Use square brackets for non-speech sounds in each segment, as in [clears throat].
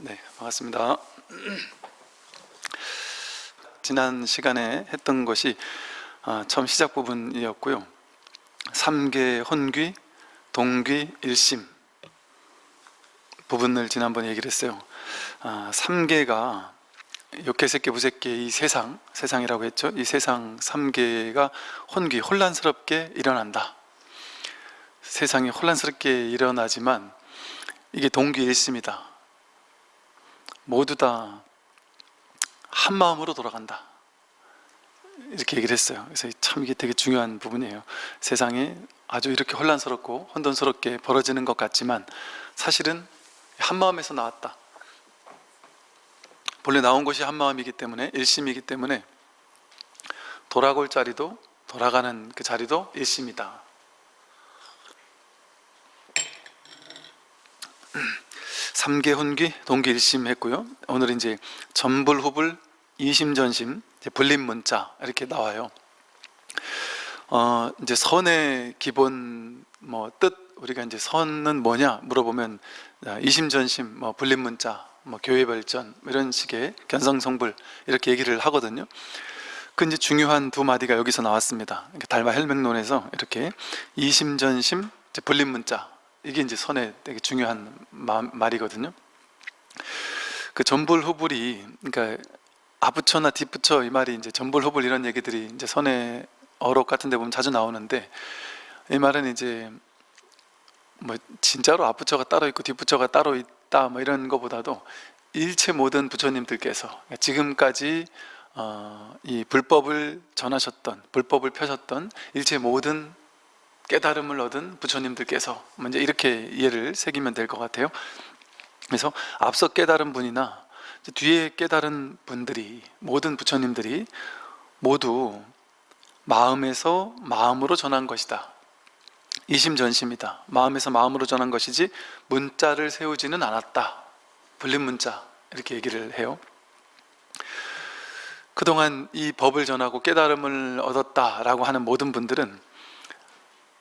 네, 반갑습니다. [clears throat] 지난 시간에 했던 것이 아, 처음 시작 부분이었고요. 삼계 혼귀, 동귀, 일심 부분을 지난번에 얘기를 했어요. 아, 삼계가 욕계새끼, 부새끼 이 세상, 세상이라고 했죠. 이 세상 삼계가 혼귀, 혼란스럽게 일어난다. 세상이 혼란스럽게 일어나지만 이게 동귀 일심이다. 모두 다 한 마음으로 돌아간다. 이렇게 얘기를 했어요. 그래서 참 이게 되게 중요한 부분이에요. 세상이 아주 이렇게 혼란스럽고 혼돈스럽게 벌어지는 것 같지만 사실은 한 마음에서 나왔다. 본래 나온 것이 한 마음이기 때문에 일심이기 때문에 돌아올 자리도 돌아가는 그 자리도 일심이다. 삼계 혼귀 동계 일심 했고요. 오늘 이제 전불 후불 이심전심 불림 문자 이렇게 나와요. 어, 이제 선의 기본 뭐 뜻 우리가 이제 선은 뭐냐 물어보면 아, 이심 전심 뭐 불림 문자 뭐 교회 발전 이런 식의 견성성불 이렇게 얘기를 하거든요. 그 이제 중요한 두 마디가 여기서 나왔습니다. 달마 헬맥론에서 이렇게 이심전심 불림 문자 이게 이제 선의 되게 중요한 마, 말이거든요. 그 전불후불이 그러니까 앞붙여나 뒷붙여 이 말이 이제 전불후불 이런 얘기들이 이제 선의 어록 같은 데 보면 자주 나오는데 이 말은 이제 뭐 진짜로 앞붙여가 따로 있고 뒷붙여가 따로 있다 뭐 이런 것보다도 일체 모든 부처님들께서 그러니까 지금까지 어, 이 불법을 전하셨던 불법을 펴셨던 일체 모든 깨달음을 얻은 부처님들께서 먼저 이렇게 이해를 새기면 될 것 같아요. 그래서 앞서 깨달은 분이나 뒤에 깨달은 분들이 모든 부처님들이 모두 마음에서 마음으로 전한 것이다. 이심전심이다. 마음에서 마음으로 전한 것이지 문자를 세우지는 않았다. 불린 문자. 이렇게 얘기를 해요. 그동안 이 법을 전하고 깨달음을 얻었다라고 하는 모든 분들은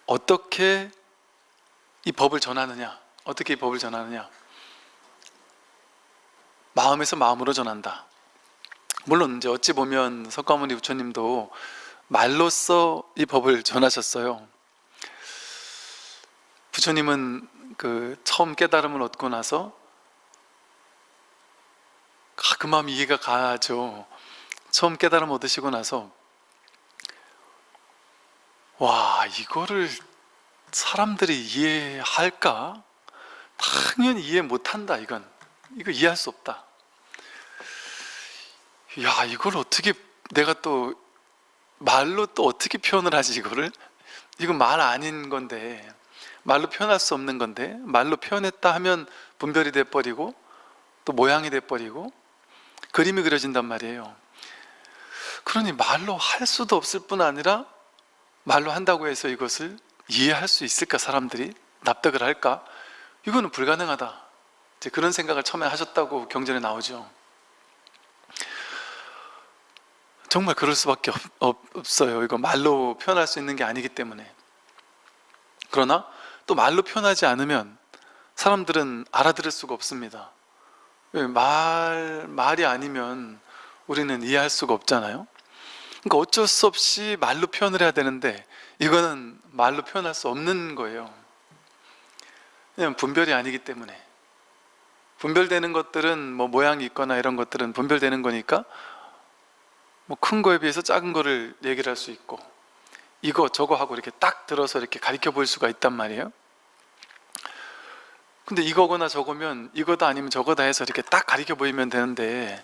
어떻게 이 법을 전하느냐? 어떻게 이 법을 전하느냐? 마음에서 마음으로 전한다. 물론 이제 어찌 보면 석가모니 부처님도 말로써 이 법을 전하셨어요. 부처님은 그 처음 깨달음을 얻고 나서 아, 그 마음 이해가 가죠. 처음 깨달음 얻으시고 나서 와 이거를 사람들이 이해할까? 당연히 이해 못한다 이건. 이거 이해할 수 없다. 야 이걸 어떻게 내가 또 말로 또 어떻게 표현을 하지 이거를? 이건 말 아닌 건데 말로 표현할 수 없는 건데 말로 표현했다 하면 분별이 돼버리고 또 모양이 돼버리고 그림이 그려진단 말이에요. 그러니 말로 할 수도 없을 뿐 아니라 말로 한다고 해서 이것을 이해할 수 있을까? 사람들이? 납득을 할까? 이거는 불가능하다. 이제 그런 생각을 처음에 하셨다고 경전에 나오죠. 정말 그럴 수밖에 없, 어요. 이거 말로 표현할 수 있는 게 아니기 때문에. 그러나 또 말로 표현하지 않으면 사람들은 알아들을 수가 없습니다. 말, 말이 아니면 우리는 이해할 수가 없잖아요 그러니까 어쩔 수 없이 말로 표현을 해야 되는데 이거는 말로 표현할 수 없는 거예요. 왜냐면 분별이 아니기 때문에. 분별되는 것들은 뭐 모양이 있거나 이런 것들은 분별되는 거니까 뭐 큰 거에 비해서 작은 거를 얘기를 할 수 있고 이거 저거 하고 이렇게 딱 들어서 이렇게 가리켜 볼 수가 있단 말이에요. 근데 이거거나 저거면 이거다 아니면 저거다 해서 이렇게 딱 가리켜 보이면 되는데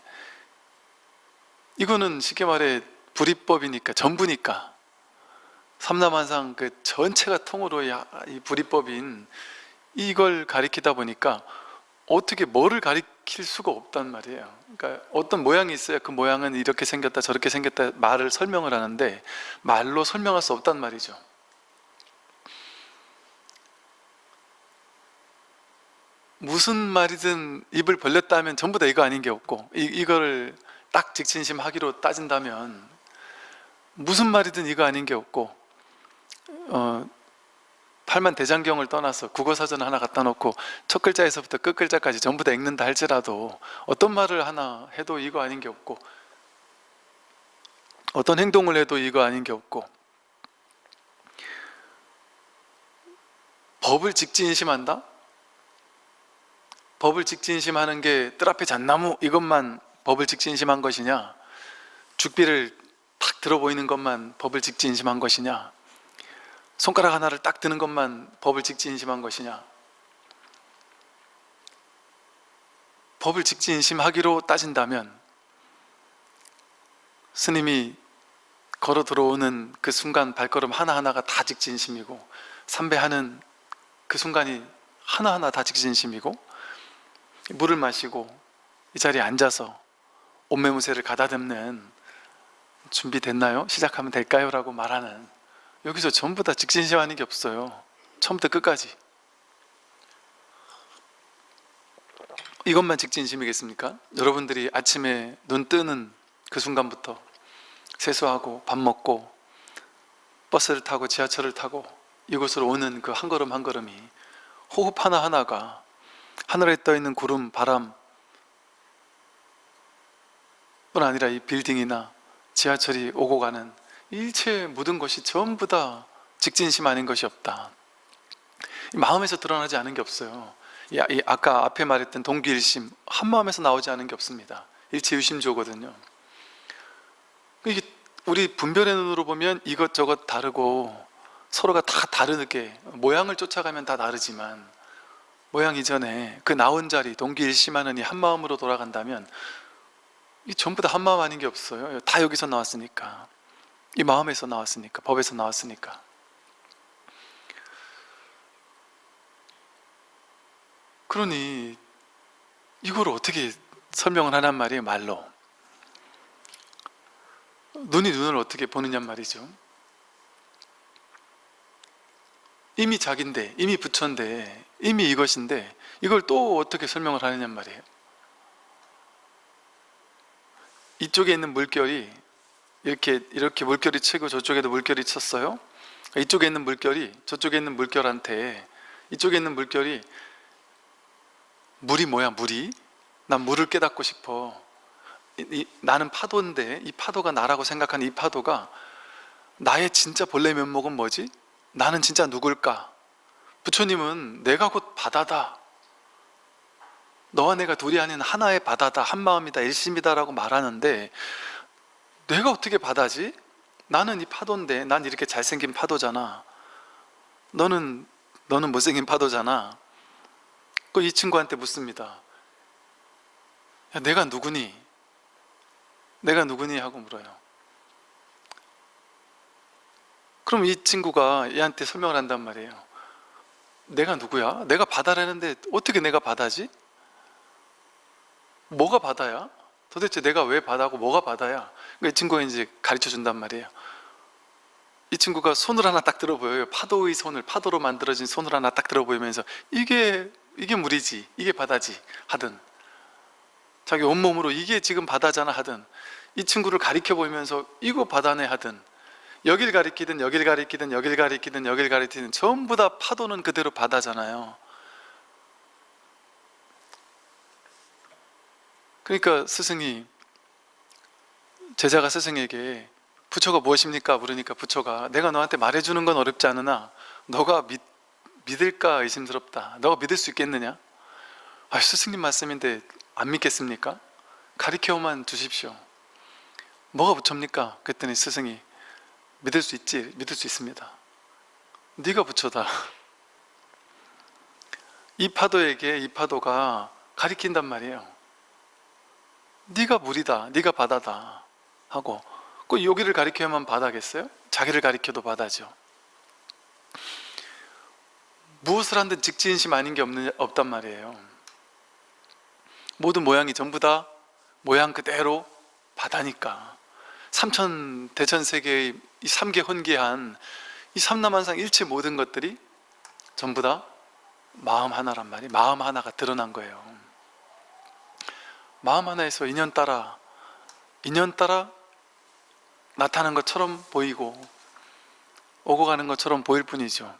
이거는 쉽게 말해 불이법이니까 전부니까. 삼남한상 그 전체가 통으로 이 불이법인 이걸 가리키다 보니까 어떻게 뭐를 가리킬 수가 없단 말이에요. 그러니까 어떤 모양이 있어야 그 모양은 이렇게 생겼다 저렇게 생겼다 말을 설명을 하는데 말로 설명할 수 없단 말이죠. 무슨 말이든 입을 벌렸다 하면 전부 다 이거 아닌 게 없고 이, 이거를 딱 직진심하기로 따진다면 무슨 말이든 이거 아닌 게 없고 어, 팔만 대장경을 떠나서 국어사전 하나 갖다 놓고 첫 글자에서부터 끝 글자까지 전부 다 읽는다 할지라도 어떤 말을 하나 해도 이거 아닌 게 없고 어떤 행동을 해도 이거 아닌 게 없고 법을 직진심한다? 법을 직진심하는 게 뜰 앞에 잣나무 이것만 법을 직진심한 것이냐 죽비를 탁 들어 보이는 것만 법을 직진심한 것이냐? 손가락 하나를 딱 드는 것만 법을 직진심한 것이냐? 법을 직진심하기로 따진다면 스님이 걸어 들어오는 그 순간 발걸음 하나하나가 다 직진심이고 삼배하는 그 순간이 하나하나 다 직진심이고 물을 마시고 이 자리에 앉아서 옷매무새를 가다듬는 준비됐나요? 시작하면 될까요? 라고 말하는 여기서 전부 다 직진심하는 게 없어요 처음부터 끝까지 이것만 직진심이겠습니까? 여러분들이 아침에 눈 뜨는 그 순간부터 세수하고 밥 먹고 버스를 타고 지하철을 타고 이곳으로 오는 그 한 걸음 한 걸음이 호흡 하나하나가 하늘에 떠 있는 구름, 바람 뿐 아니라 이 빌딩이나 지하철이 오고 가는 일체 모든 것이 전부 다 직진심 아닌 것이 없다. 이 마음에서 드러나지 않은 게 없어요. 이, 이 아까 앞에 말했던 동기일심 한 마음에서 나오지 않은 게 없습니다. 일체 유심조거든요. 이게 우리 분별의 눈으로 보면 이것저것 다르고 서로가 다 다르게 모양을 쫓아가면 다 다르지만 모양 이전에 그 나온 자리 동기일심하는 이 한마음으로 돌아간다면 이 전부 다 한마음 아닌 게 없어요. 다 여기서 나왔으니까. 이 마음에서 나왔으니까. 법에서 나왔으니까. 그러니 이걸 어떻게 설명을 하란 말이에요 말로. 눈이 눈을 어떻게 보느냐 말이죠. 이미 자기인데 이미 부처인데 이미 이것인데 이걸 또 어떻게 설명을 하느냐 말이에요 이쪽에 있는 물결이 이렇게 이렇게 물결이 치고 저쪽에도 물결이 쳤어요 이쪽에 있는 물결이 저쪽에 있는 물결한테 이쪽에 있는 물결이 물이 뭐야 물이 난 물을 깨닫고 싶어 이, 이, 나는 파도인데 이 파도가 나라고 생각하는 이 파도가 나의 진짜 본래 면목은 뭐지? 나는 진짜 누굴까? 부처님은 내가 곧 바다다 너와 내가 둘이 아닌 하나의 바다다 한마음이다 일심이다 라고 말하는데 내가 어떻게 바다지? 나는 이 파도인데 난 이렇게 잘생긴 파도잖아 너는 너는 못생긴 파도잖아 그 이 친구한테 묻습니다 야, 내가 누구니? 내가 누구니? 하고 물어요 그럼 이 친구가 얘한테 설명을 한단 말이에요 내가 누구야? 내가 바다라는데 어떻게 내가 바다지? 뭐가 바다야? 도대체 내가 왜 바다고 뭐가 바다야? 그러니까 이 친구가 이제 가르쳐 준단 말이에요 이 친구가 손을 하나 딱 들어 보여요 파도의 손을 파도로 만들어진 손을 하나 딱 들어 보이면서 이게 이게 물이지 이게 바다지 하든 자기 온몸으로 이게 지금 바다잖아 하든 이 친구를 가리켜 보이면서 이거 바다네 하든 여길 가리키든 여길 가리키든 여길 가리키든 여길 가리키든 전부 다 파도는 그대로 바다잖아요 그러니까 스승이 제자가 스승에게 부처가 무엇입니까? 물으니까 부처가 내가 너한테 말해주는 건 어렵지 않으나 너가 믿, 믿을까 의심스럽다 너가 믿을 수 있겠느냐? 아, 스승님 말씀인데 안 믿겠습니까? 가리켜만 주십시오 뭐가 부처입니까? 그랬더니 스승이 믿을 수 있지? 믿을 수 있습니다 네가 부처다 [laughs] 이 파도에게 이 파도가 가리킨단 말이에요 네가 물이다 네가 바다다 하고 그 여기를 가리켜야만 바다겠어요? 자기를 가리켜도 바다죠. 무엇을 한든 직진심 아닌 게 없는, 없단 말이에요. 모든 모양이 전부 다 모양 그대로 바다니까. 삼천 대천세계의 이 삼계 혼기한 이 삼남한상 일체 모든 것들이 전부 다 마음 하나란 말이 마음 하나가 드러난 거예요 마음 하나에서 인연 따라 인연 따라 나타난 것처럼 보이고 오고 가는 것처럼 보일 뿐이죠.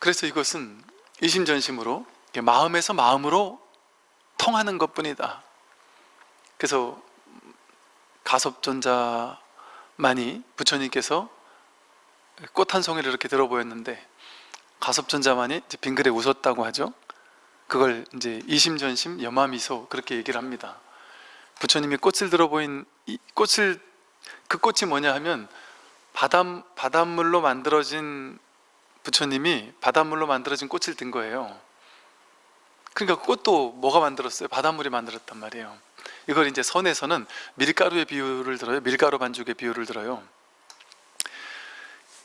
그래서 이것은 이심전심으로 마음에서 마음으로 통하는 것뿐이다. 그래서 가섭존자만이 부처님께서 꽃 한 송이를 이렇게 들어 보였는데 가섭전자만이 빙글에 웃었다고 하죠. 그걸 이제 이심전심 여마미소 그렇게 얘기를 합니다. 부처님이 꽃을 들어 보인 이 꽃을 그 꽃이 뭐냐 하면 바닷, 바닷물로 만들어진 부처님이 바닷물로 만들어진 꽃을 든 거예요. 그러니까 꽃도 뭐가 만들었어요? 바닷물이 만들었단 말이에요. 이걸 이제 선에서는 밀가루의 비유를 들어요. 밀가루 반죽의 비유를 들어요.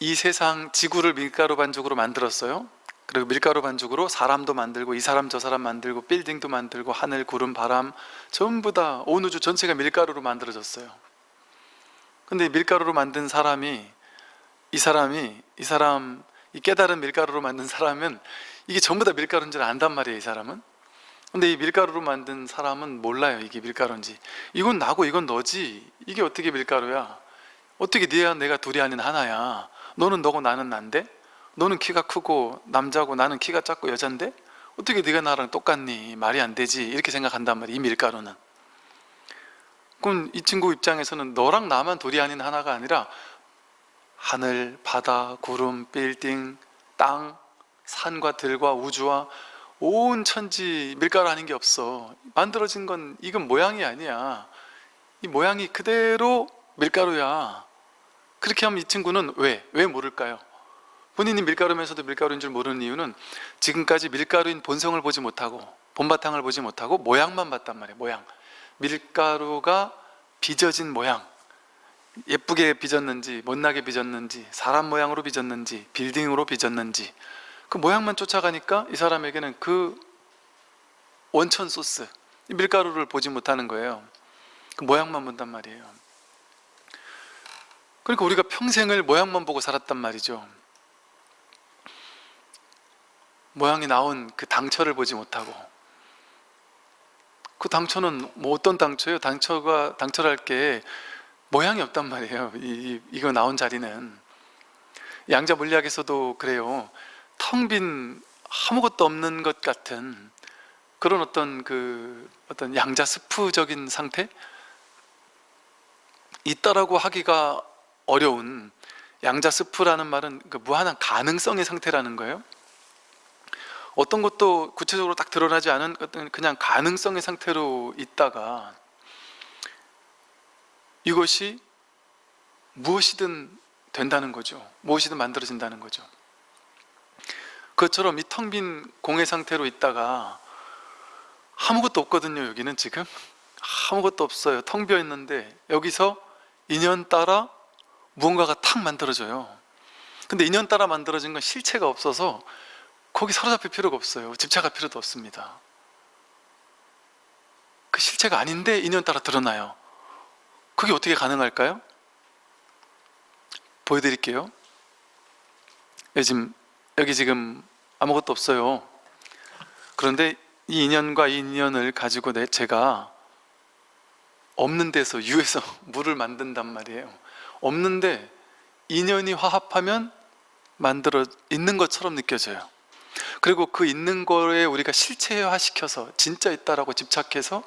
이 세상 지구를 밀가루 반죽으로 만들었어요. 그리고 밀가루 반죽으로 사람도 만들고 이 사람 저 사람 만들고 빌딩도 만들고 하늘 구름 바람 전부 다 온 우주 전체가 밀가루로 만들어졌어요. 근데 밀가루로 만든 사람이 이 사람이 이 사람 이 깨달은 밀가루로 만든 사람은 이게 전부 다 밀가루인 줄 안단 말이에요 이 사람은. 근데 이 밀가루로 만든 사람은 몰라요 이게 밀가루인지. 이건 나고 이건 너지. 이게 어떻게 밀가루야? 어떻게 네가 내가 둘이 아닌 하나야 너는 너고 나는 난데? 너는 키가 크고 남자고 나는 키가 작고 여잔데? 어떻게 네가 나랑 똑같니? 말이 안 되지. 이렇게 생각한단 말이야 이 밀가루는. 그럼 이 친구 입장에서는 너랑 나만 둘이 아닌 하나가 아니라 하늘, 바다, 구름, 빌딩, 땅, 산과 들과 우주와 온 천지 밀가루 아닌 게 없어. 만들어진 건 이건 모양이 아니야. 이 모양이 그대로 밀가루야 그렇게 하면 이 친구는 왜? 왜 모를까요? 본인이 밀가루면서도 밀가루인 줄 모르는 이유는 지금까지 밀가루인 본성을 보지 못하고 본바탕을 보지 못하고 모양만 봤단 말이에요 모양. 밀가루가 빚어진 모양. 예쁘게 빚었는지 못나게 빚었는지 사람 모양으로 빚었는지 빌딩으로 빚었는지. 그 모양만 쫓아가니까 이 사람에게는 그 원천 소스 밀가루를 보지 못하는 거예요. 그 모양만 본단 말이에요 그러니까 우리가 평생을 모양만 보고 살았단 말이죠 모양이 나온 그 당처를 보지 못하고 그 당처는 뭐 어떤 당처예요? 당처가 당처랄 게 모양이 없단 말이에요. 이, 이 거 나온 자리는 양자 물리학에서도 그래요. 텅 빈 아무것도 없는 것 같은 그런 어떤 그 어떤 양자 스프적인 상태 있다라고 하기가 어려운 양자 스프라는 말은 그 무한한 가능성의 상태라는 거예요. 어떤 것도 구체적으로 딱 드러나지 않은 그냥 가능성의 상태로 있다가 이것이 무엇이든 된다는 거죠. 무엇이든 만들어진다는 거죠. 그것처럼 이 텅 빈 공의 상태로 있다가 아무것도 없거든요. 여기는 지금 아무것도 없어요. 텅 비어 있는데 여기서 인연 따라 무언가가 탁 만들어져요. 근데 인연 따라 만들어진 건 실체가 없어서 거기 사로잡힐 필요가 없어요. 집착할 필요도 없습니다. 그 실체가 아닌데 인연 따라 드러나요. 그게 어떻게 가능할까요? 보여드릴게요. 요즘 여기 지금 아무것도 없어요. 그런데 이 인연과 이 인연을 가지고 내 제가 없는 데서 유에서 [laughs] 물을 만든단 말이에요. 없는데 인연이 화합하면 만들어 있는 것처럼 느껴져요. 그리고 그 있는 거에 우리가 실체화 시켜서 진짜 있다라고 집착해서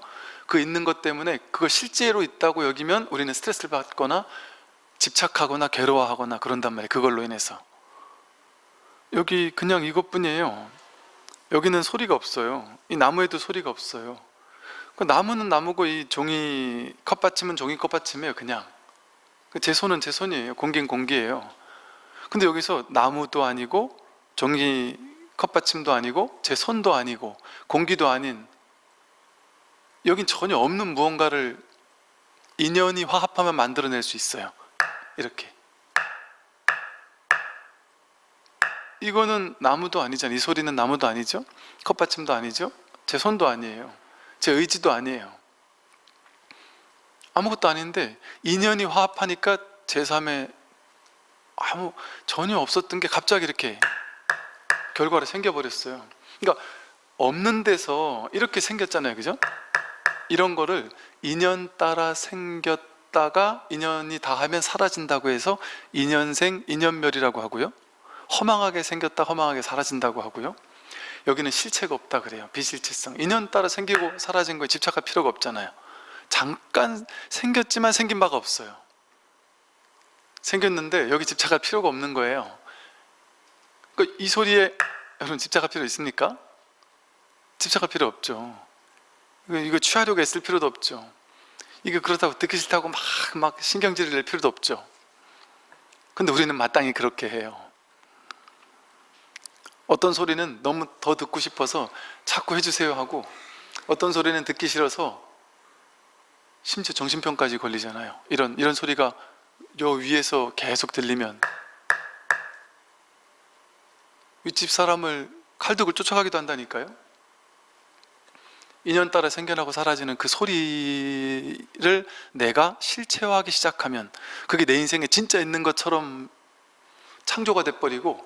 그 있는 것 때문에 그거 실제로 있다고 여기면 우리는 스트레스를 받거나 집착하거나 괴로워하거나 그런단 말이에요 그걸로 인해서. 여기 그냥 이것뿐이에요. 여기는 소리가 없어요. 이 나무에도 소리가 없어요. 그 나무는 나무고 이 종이 컵받침은 종이 컵받침이에요 그냥. 그 제 손은 제 손이에요. 공기는 공기예요. 근데 여기서 나무도 아니고 종이 컵받침도 아니고 제 손도 아니고 공기도 아닌 여긴 전혀 없는 무언가를 인연이 화합하면 만들어낼 수 있어요. 이렇게. 이거는 나무도 아니잖아요. 이 소리는 나무도 아니죠? 컵받침도 아니죠? 제 손도 아니에요. 제 의지도 아니에요 아무것도 아닌데 인연이 화합하니까 제3의 아무 전혀 없었던 게 갑자기 이렇게 결과로 생겨버렸어요. 그러니까 없는 데서 이렇게 생겼잖아요. 그죠? 이런 거를 인연 따라 생겼다가 인연이 다하면 사라진다고 해서 인연생, 인연멸이라고 하고요. 허망하게 생겼다 허망하게 사라진다고 하고요. 여기는 실체가 없다 그래요. 비실체성. 인연 따라 생기고 사라진 거에 집착할 필요가 없잖아요 잠깐 생겼지만 생긴 바가 없어요. 생겼는데 여기 집착할 필요가 없는 거예요. 그러니까 이 소리에 여러분 집착할 필요 있습니까? 집착할 필요 없죠. 이거, 이거 취하려고 애쓸 필요도 없죠. 이거 그렇다고 듣기 싫다고 막, 막 신경질을 낼 필요도 없죠. 근데 우리는 마땅히 그렇게 해요. 어떤 소리는 너무 더 듣고 싶어서 자꾸 해주세요 하고 어떤 소리는 듣기 싫어서 심지어 정신병까지 걸리잖아요. 이런, 이런 소리가 요 위에서 계속 들리면 윗집 사람을 칼둑을 쫓아가기도 한다니까요. 인연 따라 생겨나고 사라지는 그 소리를 내가 실체화하기 시작하면 그게 내 인생에 진짜 있는 것처럼 창조가 돼버리고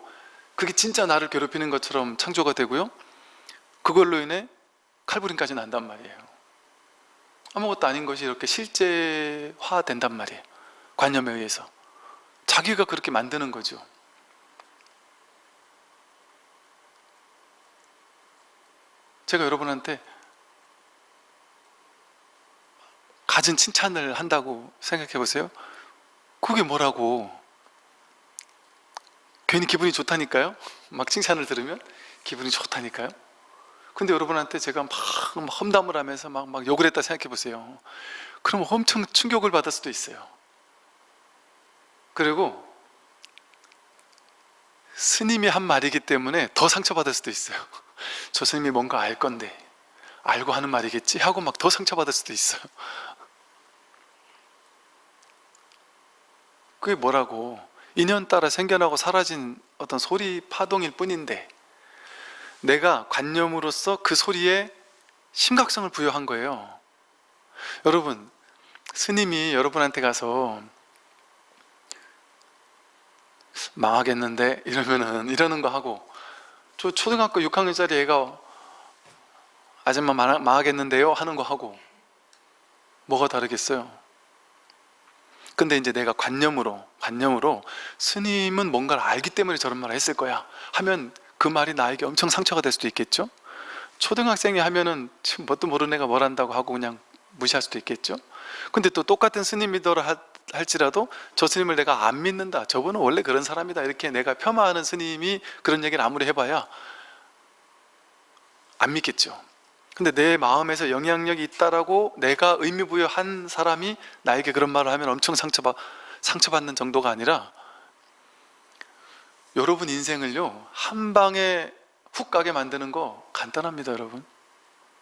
그게 진짜 나를 괴롭히는 것처럼 창조가 되고요. 그걸로 인해 칼부림까지 난단 말이에요 아무것도 아닌 것이 이렇게 실제화된단 말이에요. 관념에 의해서. 자기가 그렇게 만드는 거죠. 제가 여러분한테 가진 칭찬을 한다고 생각해 보세요. 그게 뭐라고? 괜히 기분이 좋다니까요? 막 칭찬을 들으면 기분이 좋다니까요 근데 여러분한테 제가 막, 막 험담을 하면서 막, 막 욕을 했다 생각해 보세요. 그러면 엄청 충격을 받을 수도 있어요. 그리고 스님이 한 말이기 때문에 더 상처받을 수도 있어요. [laughs] 저 스님이 뭔가 알 건데 알고 하는 말이겠지? 하고 막 더 상처받을 수도 있어요. 그게 뭐라고? 인연 따라 생겨나고 사라진 어떤 소리 파동일 뿐인데 내가 관념으로서 그 소리에 심각성을 부여한 거예요. 여러분 스님이 여러분한테 가서 망하겠는데? 이러면은 이러는 거 하고 저 초등학교 6학년짜리 애가 아줌마 망하겠는데요? 하는 거 하고 뭐가 다르겠어요? 근데 이제 내가 관념으로 관념으로 스님은 뭔가를 알기 때문에 저런 말을 했을 거야 하면 그 말이 나에게 엄청 상처가 될 수도 있겠죠? 초등학생이 하면은 뭣도 모르는 애가 뭘 한다고 하고 그냥 무시할 수도 있겠죠? 근데 또 똑같은 스님 믿어라 할지라도 저 스님을 내가 안 믿는다. 저분은 원래 그런 사람이다. 이렇게 내가 폄하하는 스님이 그런 얘기를 아무리 해봐야 안 믿겠죠. 근데 내 마음에서 영향력이 있다라고 내가 의미부여한 사람이 나에게 그런 말을 하면 엄청 상처받, 상처받는 정도가 아니라 여러분 인생을요 한 방에 훅 가게 만드는 거 간단합니다 여러분.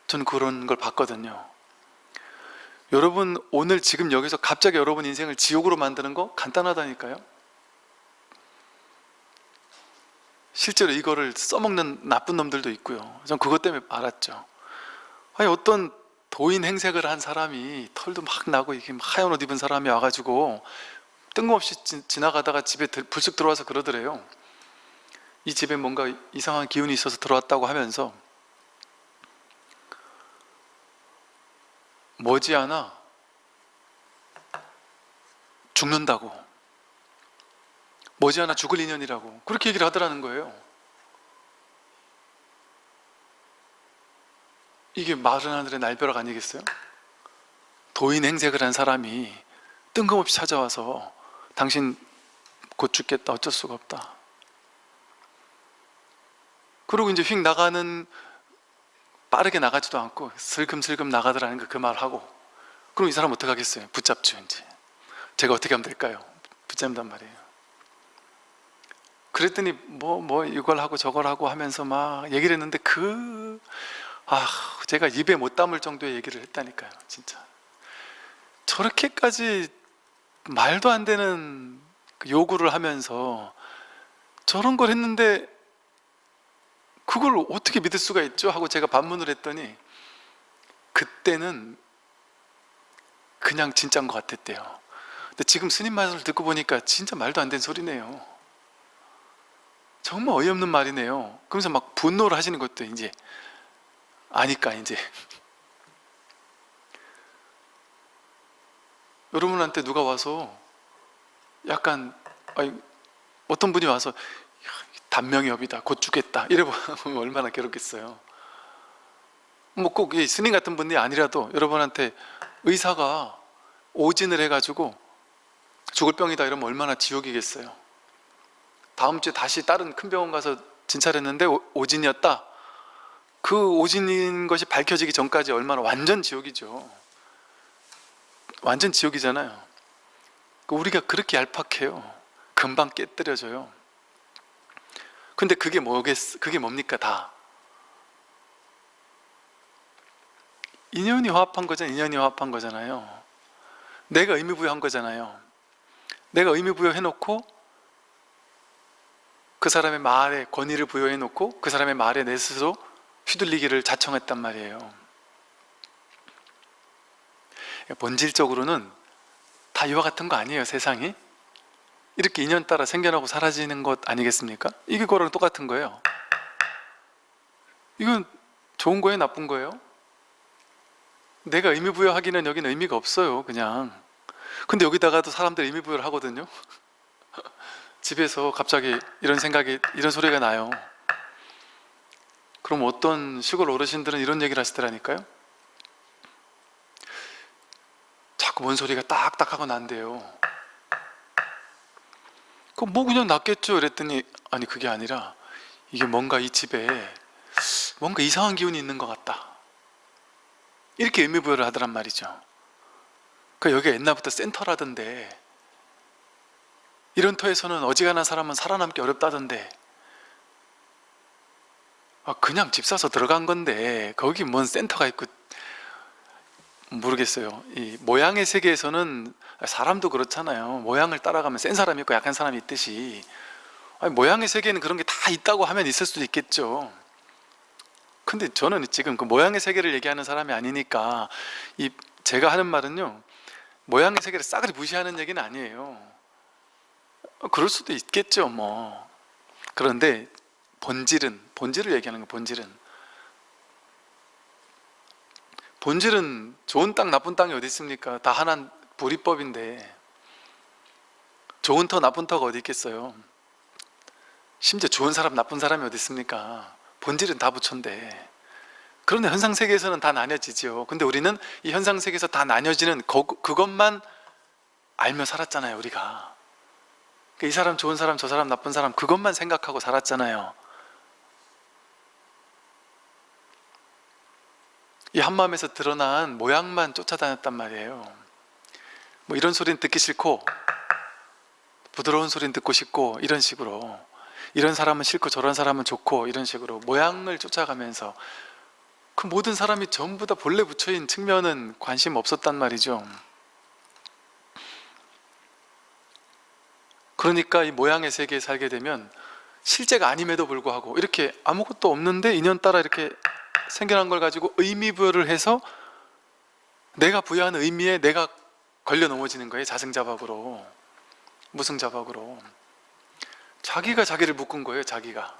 저는 그런 걸 봤거든요. 여러분 오늘 지금 여기서 갑자기 여러분 인생을 지옥으로 만드는 거 간단하다니까요. 실제로 이거를 써먹는 나쁜 놈들도 있고요. 전 그것 때문에 알았죠. 아니 어떤 도인 행색을 한 사람이 털도 막 나고 이게 막 하얀 옷 입은 사람이 와가지고 뜬금없이 지, 나가다가 집에 불쑥 들어와서 그러더래요 이 집에 뭔가 이상한 기운이 있어서 들어왔다고 하면서 머지않아 죽는다고 머지않아 죽을 인연이라고 그렇게 얘기를 하더라는 거예요 이게 마른 하늘의 날벼락 아니겠어요? 도인 행색을 한 사람이 뜬금없이 찾아와서 당신 곧 죽겠다 어쩔 수가 없다 그리고 이제 휙 나가는 빠르게 나가지도 않고 슬금슬금 나가더라는 그 말하고 그럼 이 사람 어떡하겠어요? 붙잡죠 이제 제가 어떻게 하면 될까요? 붙잡는단 말이에요 그랬더니 뭐, 뭐 이걸 하고 저걸 하고 하면서 막 얘기를 했는데 그 아, 제가 입에 못 담을 정도의 얘기를 했다니까요 진짜 저렇게까지 말도 안 되는 그 요구를 하면서 저런 걸 했는데 그걸 어떻게 믿을 수가 있죠? 하고 제가 반문을 했더니 그때는 그냥 진짜인 것 같았대요. 근데 지금 스님 말을 듣고 보니까 진짜 말도 안 되는 소리네요. 정말 어이없는 말이네요. 그러면서 막 분노를 하시는 것도 이제 아니까 이제. [laughs] 여러분한테 누가 와서 약간 어떤 분이 와서 단명이업이다. 곧 죽겠다. 이래 보면 얼마나 괴롭겠어요. 뭐꼭이 스님 같은 분이 아니라도 여러분한테 의사가 오진을 해가지고 죽을 병이다 이러면 얼마나 지옥이겠어요. 다음 주에 다시 다른 큰 병원 가서 진찰했는데 오- 오진이었다. 그 오진인 것이 밝혀지기 전까지 얼마나 완전 지옥이죠. 완전 지옥이잖아요. 그 우리가 그렇게 얄팍해요. 금방 깨뜨려져요 근데 그게 뭐겠, 그게 뭡니까 다? 인연이 화합한 거잖아요. 인연이 화합한 거잖아요. 내가 의미 부여한 거잖아요. 내가 의미 부여 해 놓고 그 사람의 말에 권위를 부여해 놓고 그 사람의 말에 내 스스로 휘둘리기를 자청했단 말이에요. 본질적으로는 다 이와 같은 거 아니에요 세상이 이렇게 인연 따라 생겨나고 사라지는 것 아니겠습니까? 이게 그거랑 똑같은 거예요. 이건 좋은 거예요 나쁜 거예요? 내가 의미 부여하기는 여기는 의미가 없어요 그냥. 근데 여기다가도 사람들 의미 부여를 하거든요. [laughs] 집에서 갑자기 이런 생각이 이런 소리가 나요. 그럼 어떤 시골 어르신들은 이런 얘기를 하시더라니까요. 자꾸 뭔 소리가 딱딱 하고 난대요 그럼 뭐 그냥 낫겠죠? 그랬더니 아니 그게 아니라 이게 뭔가 이 집에 뭔가 이상한 기운이 있는 것 같다. 이렇게 의미부여를 하더란 말이죠. 그 여기가 옛날부터 센터라던데 이런 터에서는 어지간한 사람은 살아남기 어렵다던데 아, 그냥 집 사서 들어간 건데 거기 뭔 센터가 있고 모르겠어요. 이 모양의 세계에서는 사람도 그렇잖아요. 모양을 따라가면 센 사람이 있고 약한 사람이 있듯이. 아니, 모양의 세계에는 그런 게 다 있다고 하면 있을 수도 있겠죠. 근데 저는 지금 그 모양의 세계를 얘기하는 사람이 아니니까 이 제가 하는 말은요 모양의 세계를 싸그리 무시하는 얘기는 아니에요. 어, 그럴 수도 있겠죠 뭐. 그런데 본질은 본질을 얘기하는 거 본질은. 본질은 좋은 땅 나쁜 땅이 어디 있습니까? 다 하나 불이법인데 좋은 터 나쁜 터가 어디 있겠어요? 심지어 좋은 사람 나쁜 사람이 어디 있습니까? 본질은 다 부처인데. 그런데 현상세계에서는 다 나뉘어지죠 근데 우리는 이 현상세계에서 다 나뉘어지는 거- 그것만 알며 살았잖아요 우리가. 그이 사람 좋은 사람 저 사람 나쁜 사람 그것만 생각하고 살았잖아요. 이 한마음에서 드러난 모양만 쫓아다녔단 말이에요 뭐 이런 소리는 듣기 싫고 부드러운 소리는 듣고 싶고 이런 식으로. 이런 사람은 싫고 저런 사람은 좋고 이런 식으로 모양을 쫓아가면서 그 모든 사람이 전부 다 본래 부처인 측면은 관심 없었단 말이죠. 그러니까 이 모양의 세계에 살게 되면 실제가 아님에도 불구하고 이렇게 아무것도 없는데 인연 따라 이렇게 생겨난 걸 가지고 의미 부여를 해서 내가 부여하는 의미에 내가 걸려 넘어지는 거예요 자승자박으로. 무승자박으로. 자기가 자기를 묶은 거예요 자기가.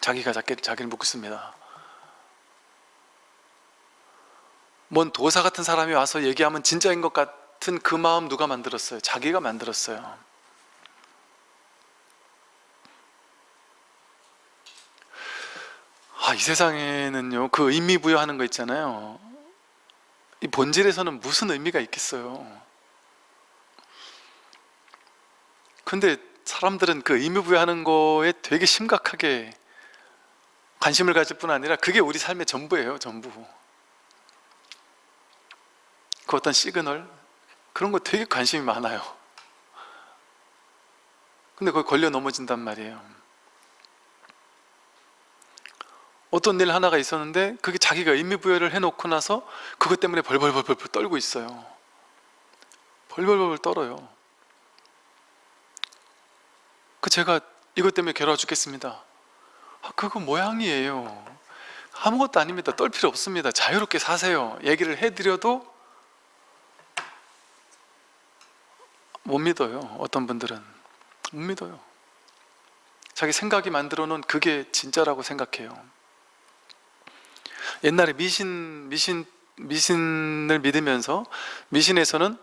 자기가 자기, 자기를 묶습니다. 뭔 도사 같은 사람이 와서 얘기하면 진짜인 것 같은 그 마음 누가 만들었어요? 자기가 만들었어요. 아, 이 세상에는요 그 의미 부여하는 거 있잖아요 이 본질에서는 무슨 의미가 있겠어요? 근데 사람들은 그 의미 부여하는 거에 되게 심각하게 관심을 가질 뿐 아니라 그게 우리 삶의 전부예요 전부. 그 어떤 시그널? 그런 거 되게 관심이 많아요. 근데 거기 걸려 넘어진단 말이에요 어떤 일 하나가 있었는데 그게 자기가 의미부여를 해놓고 나서 그것 때문에 벌벌벌벌 떨고 있어요. 벌벌벌 떨어요. 그 제가 이것 때문에 괴로워 죽겠습니다. 아, 그거 모양이에요. 아무것도 아닙니다. 떨 필요 없습니다. 자유롭게 사세요. 얘기를 해드려도 못 믿어요. 어떤 분들은. 못 믿어요. 자기 생각이 만들어 놓은 그게 진짜라고 생각해요 옛날에 미신, 미신, 미신을 믿으면서 미신에서는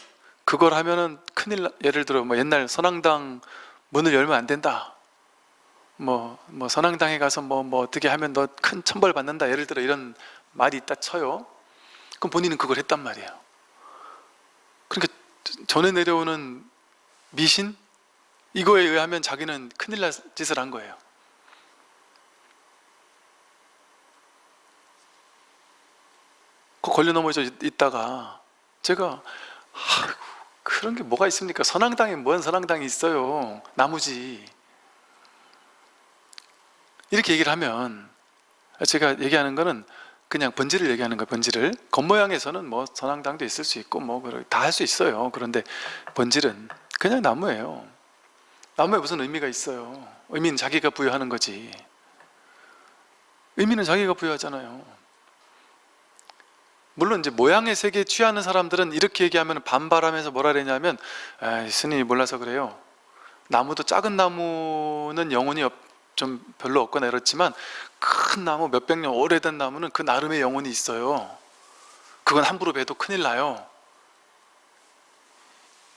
그걸 하면은 큰일 나, 예를 들어 뭐 옛날 선앙당 문을 열면 안 된다. 뭐, 뭐 선앙당에 가서 뭐, 뭐 어떻게 하면 너 큰 천벌 받는다. 예를 들어 이런 말이 있다 쳐요. 그럼 본인은 그걸 했단 말이에요. 그러니까 전에 내려오는 미신? 이거에 의하면 자기는 큰일 날 짓을 한 거예요 걸려 넘어져 있- 있다가 제가 아이고, 그런 게 뭐가 있습니까? 선앙당에 뭔 선앙당이 있어요? 나무지. 이렇게 얘기를 하면 제가 얘기하는 거는 그냥 본질을 얘기하는 거예요 본질을 겉모양에서는 뭐 선앙당도 있을 수 있고 뭐 다 할 수 있어요. 그런데 본질은 그냥 나무예요. 나무에 무슨 의미가 있어요? 의미는 자기가 부여하는 거지. 의미는 자기가 부여하잖아요 물론 이제 모양의 세계에 취하는 사람들은 이렇게 얘기하면 반발하면서 뭐라 그러냐면 스님이 몰라서 그래요. 나무도 작은 나무는 영혼이 없- 좀 별로 없거나 이렇지만 큰 나무 몇백 년 오래된 나무는 그 나름의 영혼이 있어요. 그건 함부로 봬도 큰일 나요.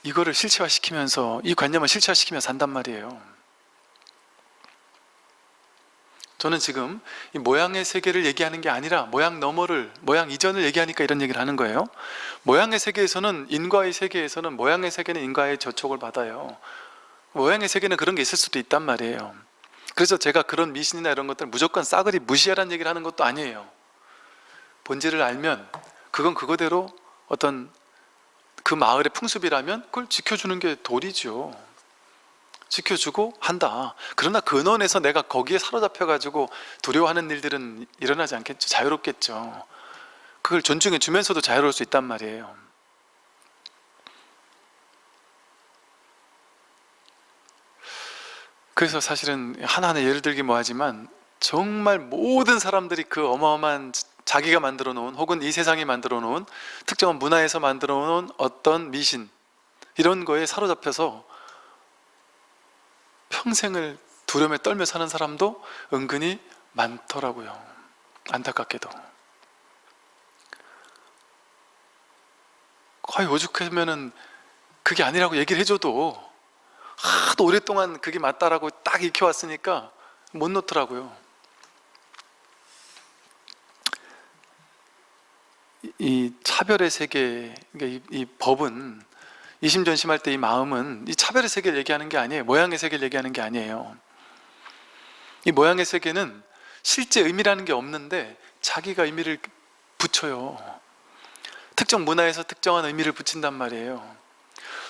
이거를 실체화시키면서 이 관념을 실체화시키면서 산단 말이에요 저는 지금 이 모양의 세계를 얘기하는 게 아니라 모양 너머를 모양 이전을 얘기하니까 이런 얘기를 하는 거예요. 모양의 세계에서는 인과의 세계에서는 모양의 세계는 인과의 저촉을 받아요. 모양의 세계는 그런 게 있을 수도 있단 말이에요. 그래서 제가 그런 미신이나 이런 것들 무조건 싸그리 무시하라는 얘기를 하는 것도 아니에요. 본질을 알면 그건 그거대로 어떤 그 마을의 풍습이라면 그걸 지켜주는 게 도리죠 지켜주고 한다. 그러나 근원에서 내가 거기에 사로잡혀 가지고 두려워하는 일들은 일어나지 않겠죠. 자유롭겠죠. 그걸 존중해 주면서도 자유로울 수 있단 말이에요. 그래서 사실은 하나하나 예를 들기 뭐하지만 정말 모든 사람들이 그 어마어마한 자기가 만들어 놓은 혹은 이 세상이 만들어 놓은 특정한 문화에서 만들어 놓은 어떤 미신 이런 거에 사로잡혀서 평생을 두려움에 떨며 사는 사람도 은근히 많더라고요. 안타깝게도. 거의 오죽하면은 그게 아니라고 얘기를 해줘도 하도 오랫동안 그게 맞다라고 딱 익혀왔으니까 못 놓더라고요. 이- 이 차별의 세계 그러니까 이, 이 법은 이심전심할 때 이 마음은 이 차별의 세계를 얘기하는 게 아니에요. 모양의 세계를 얘기하는 게 아니에요. 이 모양의 세계는 실제 의미라는 게 없는데 자기가 의미를 붙여요. 특정 문화에서 특정한 의미를 붙인단 말이에요.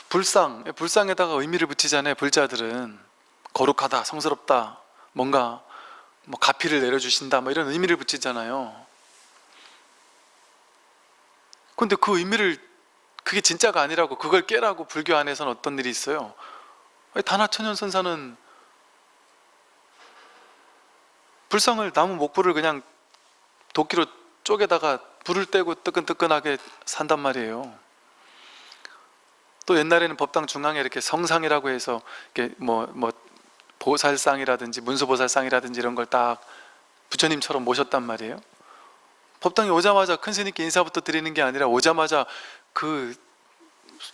불상, 불상에다가 의미를 붙이잖아요 불자들은. 거룩하다, 성스럽다 뭔가 뭐 가피를 내려주신다 뭐 이런 의미를 붙이잖아요. 근데 그 의미를 그게 진짜가 아니라고 그걸 깨라고 불교 안에서는 어떤 일이 있어요? 아니, 단하천연선사는 불상을 나무 목불을 그냥 도끼로 쪼개다가 불을 떼고 뜨끈뜨끈하게 산단 말이에요. 또 옛날에는 법당 중앙에 이렇게 성상이라고 해서 이렇게 뭐, 뭐 보살상이라든지 문수보살상이라든지 이런 걸 딱 부처님처럼 모셨단 말이에요. 법당에 오자마자 큰 스님께 인사부터 드리는 게 아니라 오자마자 그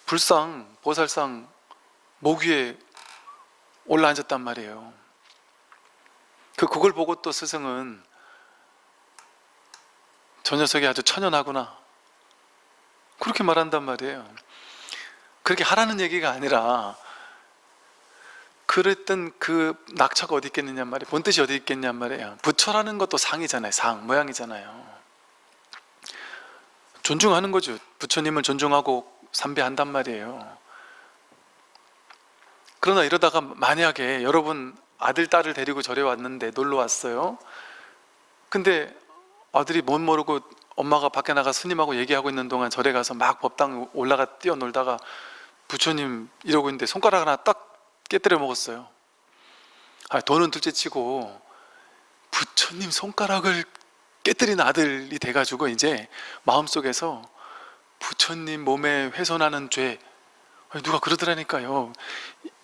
불상, 보살상 목 위에 올라 앉았단 말이에요. 그 그걸 보고 또 스승은 저 녀석이 아주 천연하구나. 그렇게 말한단 말이에요. 그렇게 하라는 얘기가 아니라 그랬던 그 낙처가 어디 있겠느냐 말이에요. 본뜻이 어디 있겠냐 말이에요. 부처라는 것도 상이잖아요. 상, 모양이잖아요 존중하는 거죠. 부처님을 존중하고 삼배한단 말이에요. 그러나 이러다가 만약에 여러분 아들, 딸을 데리고 절에 왔는데 놀러 왔어요. 근데 아들이 못 모르고 엄마가 밖에 나가 스님하고 얘기하고 있는 동안 절에 가서 막 법당 올라가 뛰어놀다가 부처님 이러고 있는데 손가락 하나 딱 깨뜨려 먹었어요. 아, 돈은 둘째 치고 부처님 손가락을 깨뜨린 아들이 돼가지고 이제 마음속에서 부처님 몸에 훼손하는 죄. 누가 그러더라니까요.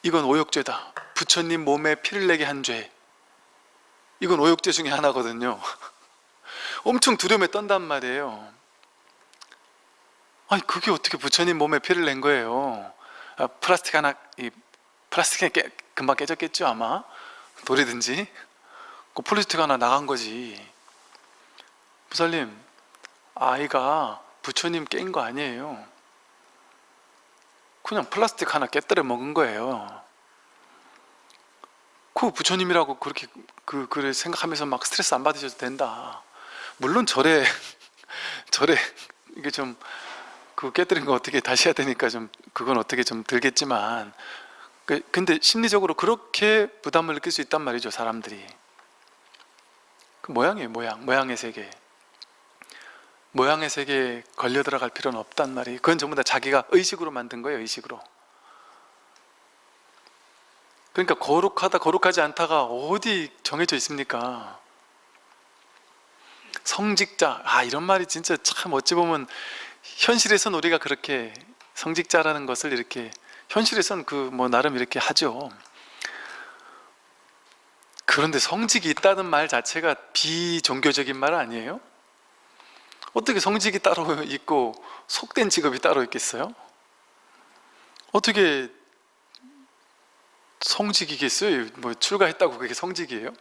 이건 오욕죄다. 부처님 몸에 피를 내게 한 죄. 이건 오욕죄 중에 하나거든요. [laughs] 엄청 두려움에 떤단 말이에요. 아니 그게 어떻게 부처님 몸에 피를 낸 거예요? 아, 플라스틱 하나 이 플라스틱이 깨, 금방 깨졌겠죠 아마? 돌이든지. 그 플라스틱 하나 나간 거지 부살님 아이가 부처님 깬 거 아니에요? 그냥 플라스틱 하나 깨뜨려 먹은 거예요. 그 부처님이라고 그렇게 그 그를 생각하면서 막 스트레스 안 받으셔도 된다. 물론 절에 [laughs] 절에 이게 좀 그 깨뜨린 거 어떻게 다시 해야 되니까 좀 그건 어떻게 좀 들겠지만 그- 근데 심리적으로 그렇게 부담을 느낄 수 있단 말이죠 사람들이. 그 모양이에요 모양 모양의 세계 모양의 세계에 걸려 들어갈 필요는 없단 말이에요. 그건 전부 다 자기가 의식으로 만든 거예요 의식으로. 그러니까 거룩하다 거룩하지 않다가 어디 정해져 있습니까? 성직자. 아 이런 말이 진짜 참 어찌 보면 현실에선 우리가 그렇게 성직자라는 것을 이렇게 현실에선 그 뭐 나름 이렇게 하죠. 그런데 성직이 있다는 말 자체가 비종교적인 말 아니에요? 어떻게 성직이 따로 [laughs] 있고 속된 직업이 따로 있겠어요? 어떻게 성직이겠어요? 뭐 출가했다고 그게 성직이에요?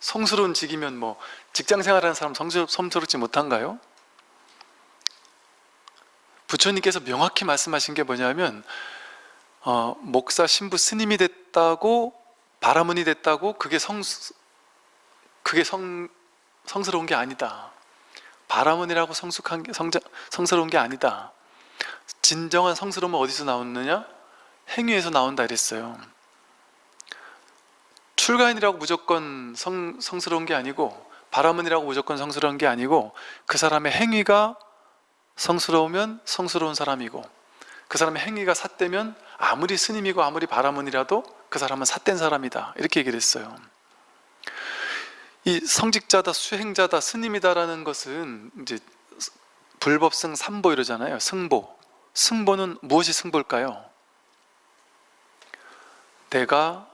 성스러운 직이면 뭐 직장 생활하는 사람 성스, 성스럽지 못한가요? 부처님께서 명확히 말씀하신 게 뭐냐면 어, 목사, 신부, 스님이 됐다고 바라문이 됐다고 그게 성 그게 성 성스러운 게 아니다. 바라문이라고 성숙한 게 성자, 성스러운 게 아니다. 진정한 성스러움은 어디서 나오느냐? 행위에서 나온다 이랬어요. 출가인이라고 무조건 성, 성스러운 게 아니고 바라문이라고 무조건 성스러운 게 아니고 그 사람의 행위가 성스러우면 성스러운 사람이고 그 사람의 행위가 삿되면 아무리 스님이고 아무리 바라문이라도 그 사람은 삿된 사람이다 이렇게 얘기를 했어요 이 성직자다 수행자다 스님이다라는 것은 이제 불법승 삼보 이러잖아요. 승보. 승보는 무엇이 승보일까요? 내가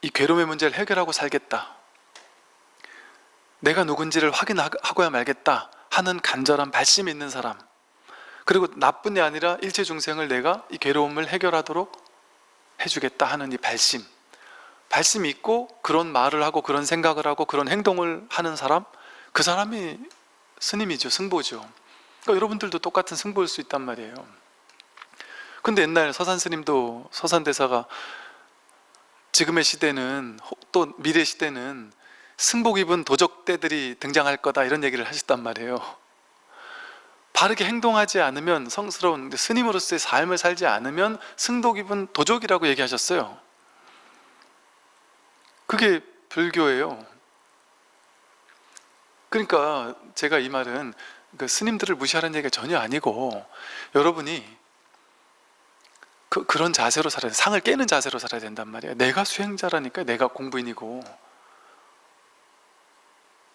이 괴로움의 문제를 해결하고 살겠다. 내가 누군지를 확인하고야 말겠다 하는 간절한 발심이 있는 사람. 그리고 나뿐이 아니라 일체 중생을 내가 이 괴로움을 해결하도록 해주겠다 하는 이 발심 발심이 있고 그런 말을 하고 그런 생각을 하고 그런 행동을 하는 사람? 그 사람이 스님이죠 승보죠. 그러니까 여러분들도 똑같은 승보일 수 있단 말이에요. 근데 옛날 서산 스님도 서산 대사가 지금의 시대는 또 미래 시대는 승복 입은 도적대들이 등장할 거다 이런 얘기를 하셨단 말이에요. 바르게 행동하지 않으면 성스러운 스님으로서의 삶을 살지 않으면 승복 입은 도적이라고 얘기하셨어요 그게 불교예요. 그러니까 제가 이 말은 그 스님들을 무시하는 얘기가 전혀 아니고 여러분이 그, 그런 자세로 살아야 돼. 상을 깨는 자세로 살아야 된단 말이에요. 내가 수행자라니까 내가 공부인이고.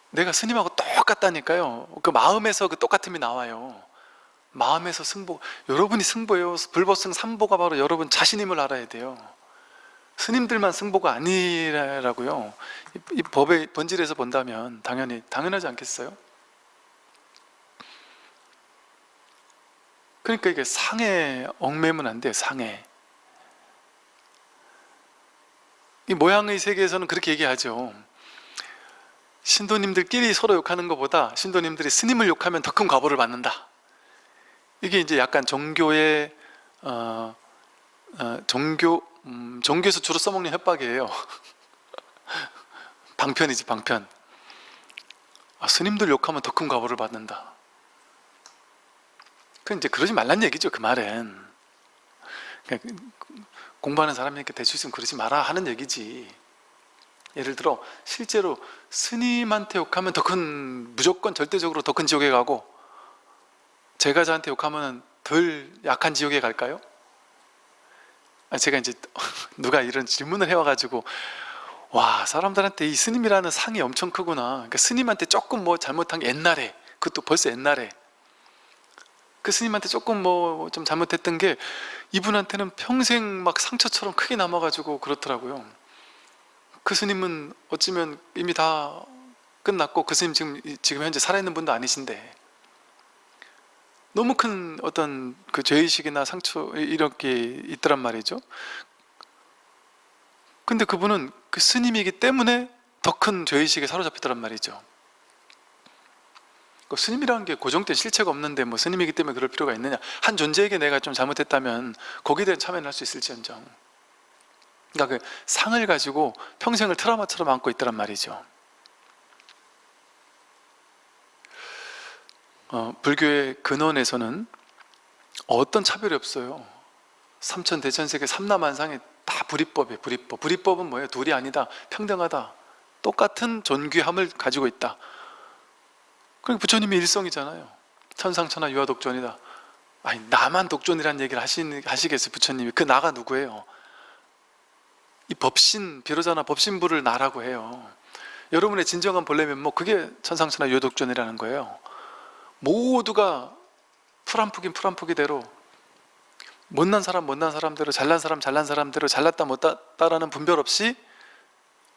내가 스님하고 똑같다니까요. 그 마음에서 그 똑같음이 나와요. 마음에서 승보 여러분이 승보예요. 불법승 삼보가 바로 여러분 자신임을 알아야 돼요 스님들만 승보가 아니라고요? 이, 이 법의 본질에서 본다면 당연히 당연하지 않겠어요? 그러니까 이게 상에 얽매면 안 돼요 상에 이 모양의 세계에서는 그렇게 얘기하죠. 신도님들끼리 서로 욕하는 것보다 신도님들이 스님을 욕하면 더 큰 과보를 받는다. 이게 이제 약간 종교의 어, 어, 종교 음, 종교에서 주로 써먹는 협박이에요. [laughs] 방편이지 방편. 아, 스님들 욕하면 더 큰 과보를 받는다. 그 이제 그러지 말란 얘기죠 그 그러니까 공부하는 사람이니까 될수 있으면 그러지 마라 하는 얘기지. 예를 들어 실제로 스님한테 욕하면 더 큰 무조건 절대적으로 더 큰 지옥에 가고 제가 저한테 욕하면 덜 약한 지옥에 갈까요? 아, 제가 이제 [laughs] 누가 이런 질문을 해와가지고 와 사람들한테 이 스님이라는 상이 엄청 크구나. 그러니까 스님한테 조금 뭐 잘못한 게 옛날에 그것도 벌써 옛날에. 그 스님한테 조금 뭐 좀 잘못했던 게 이분한테는 평생 막 상처처럼 크게 남아가지고 그렇더라고요. 그 스님은 어쩌면 이미 다 끝났고 그 스님 지금 지금 현재 살아있는 분도 아니신데 너무 큰 어떤 그 죄의식이나 상처 이렇게 있더란 말이죠. 근데 그분은 그 스님이기 때문에 더 큰 죄의식에 사로잡히더란 말이죠. 그 스님이라는 게 고정된 실체가 없는데 뭐 스님이기 때문에 그럴 필요가 있느냐. 한 존재에게 내가 좀 잘못했다면 거기에 대한 참여는 할 수 있을지언정. 그러니까 그 상을 가지고 평생을 트라우마처럼 안고 있더란 말이죠 어, 불교의 근원에서는 어떤 차별이 없어요. 삼천 대천세계 삼남한상에 다 불이법이에요 불이법. 불이법은 뭐예요? 둘이 아니다 평등하다. 똑같은 존귀함을 가지고 있다. 그러니까 부처님이 일성이잖아요. 천상천하 유아독존이다. 아니 나만 독존이라는 얘기를 하시, 하시겠어요 부처님이? 그 나가 누구예요? 이 법신 비로자나 법신부를 나라고 해요. 여러분의 진정한 본래 면목 그게 천상천하 유아독존이라는 거예요 모두가 풀한푸긴 풀한푸기대로 못난 사람 못난 사람대로 잘난 사람 잘난 사람대로 잘났다 못났다라는 분별 없이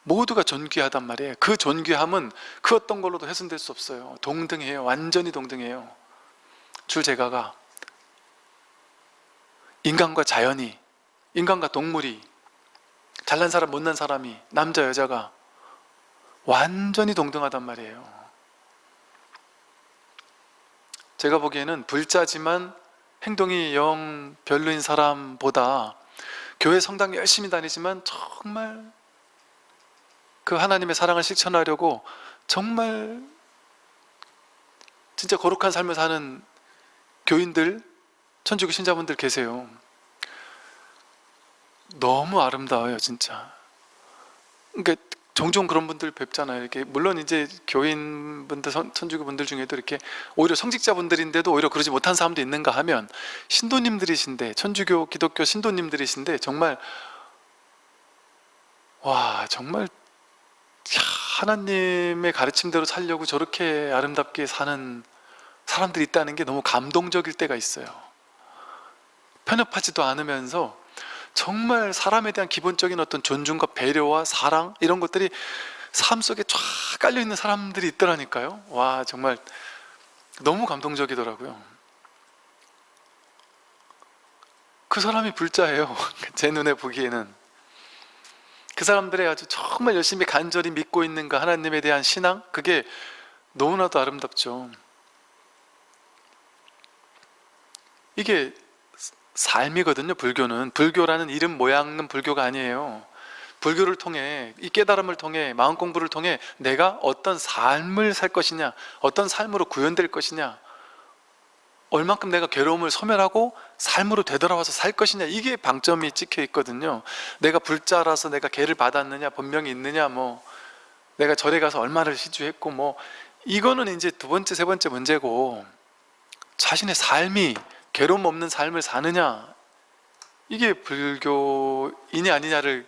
모두가 존귀하단 말이에요. 그 존귀함은 그 어떤 걸로도 훼손될 수 없어요. 동등해요. 완전히 동등해요. 출제가가 인간과 자연이 인간과 동물이 잘난 사람 못난 사람이 남자 여자가 완전히 동등하단 말이에요 제가 보기에는 불자지만 행동이 영 별로인 사람보다 교회 성당 열심히 다니지만 정말 그 하나님의 사랑을 실천하려고 정말 진짜 거룩한 삶을 사는 교인들, 천주교 신자분들 계세요. 너무 아름다워요 진짜. 그러니까 종종 그런 분들 뵙잖아요. 이렇게 물론 이제 교인분들, 천주교 분들 중에도 이렇게 오히려 성직자분들인데도 오히려 그러지 못한 사람도 있는가 하면 신도님들이신데 천주교, 기독교 신도님들이신데 정말 와 정말 하나님의 가르침대로 살려고 저렇게 아름답게 사는 사람들이 있다는 게 너무 감동적일 때가 있어요. 편협하지도 않으면서 정말 사람에 대한 기본적인 어떤 존중과 배려와 사랑 이런 것들이 삶 속에 쫙 깔려있는 사람들이 있더라니까요. 와 정말 너무 감동적이더라고요. 그 사람이 불자예요 [laughs] 제 눈에 보기에는. 그 사람들의 아주 정말 열심히 간절히 믿고 있는 그 하나님에 대한 신앙? 그게 너무나도 아름답죠. 이게 삶이거든요 불교는. 불교라는 이름 모양은 불교가 아니에요. 불교를 통해 이 깨달음을 통해 마음 공부를 통해 내가 어떤 삶을 살 것이냐 어떤 삶으로 구현될 것이냐 얼만큼 내가 괴로움을 소멸하고 삶으로 되돌아와서 살 것이냐 이게 방점이 찍혀 있거든요. 내가 불자라서 내가 개를 받았느냐 본명이 있느냐 뭐 내가 절에 가서 얼마를 시주했고 뭐 이거는 이제 두 번째 세 번째 문제고 자신의 삶이 괴로움 없는 삶을 사느냐? 이게 불교인이 아니냐를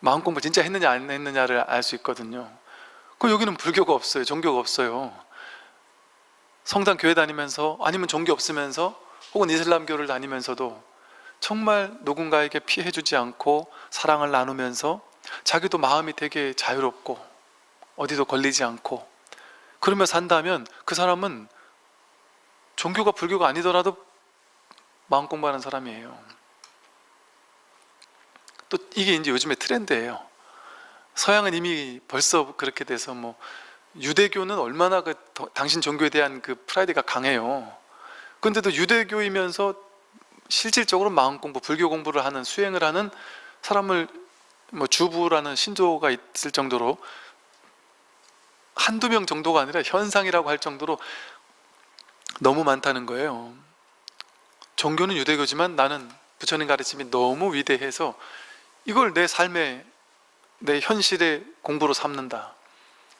마음 공부 진짜 했느냐 안 했느냐를 알 수 있거든요. 그 여기는 불교가 없어요. 종교가 없어요. 성당 교회 다니면서 아니면 종교 없으면서 혹은 이슬람교를 다니면서도 정말 누군가에게 피해주지 않고 사랑을 나누면서 자기도 마음이 되게 자유롭고 어디도 걸리지 않고 그러며 산다면 그 사람은 종교가 불교가 아니더라도 마음 공부하는 사람이에요. 또 이게 이제 요즘의 트렌드예요. 서양은 이미 벌써 그렇게 돼서 뭐 유대교는 얼마나 그 당신 종교에 대한 그 프라이드가 강해요. 근데도 유대교이면서 실질적으로 마음 공부, 불교 공부를 하는 수행을 하는 사람을 뭐 주부라는 신조가 있을 정도로 한두 명 정도가 아니라 현상이라고 할 정도로 너무 많다는 거예요. 종교는 유대교지만 나는 부처님 가르침이 너무 위대해서 이걸 내 삶의 내 현실의 공부로 삼는다.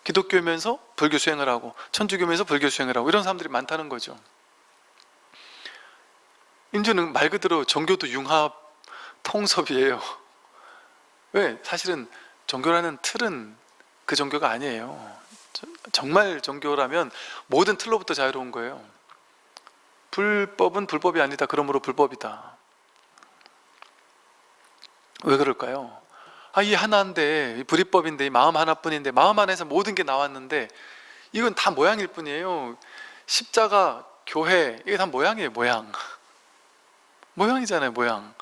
기독교면서 불교 수행을 하고 천주교면서 불교 수행을 하고 이런 사람들이 많다는 거죠. 인주는 말 그대로 종교도 융합 통섭이에요. 왜? 사실은 종교라는 틀은 그 종교가 아니에요. 정말 종교라면 모든 틀로부터 자유로운 거예요 불법은 불법이 아니다. 그러므로 불법이다. 왜 그럴까요? 아, 이 하나인데 불이법인데 마음 하나뿐인데 마음 안에서 모든 게 나왔는데 이건 다 모양일 뿐이에요. 십자가, 교회 이게 다 모양이에요 모양. [laughs] 모양이잖아요 모양.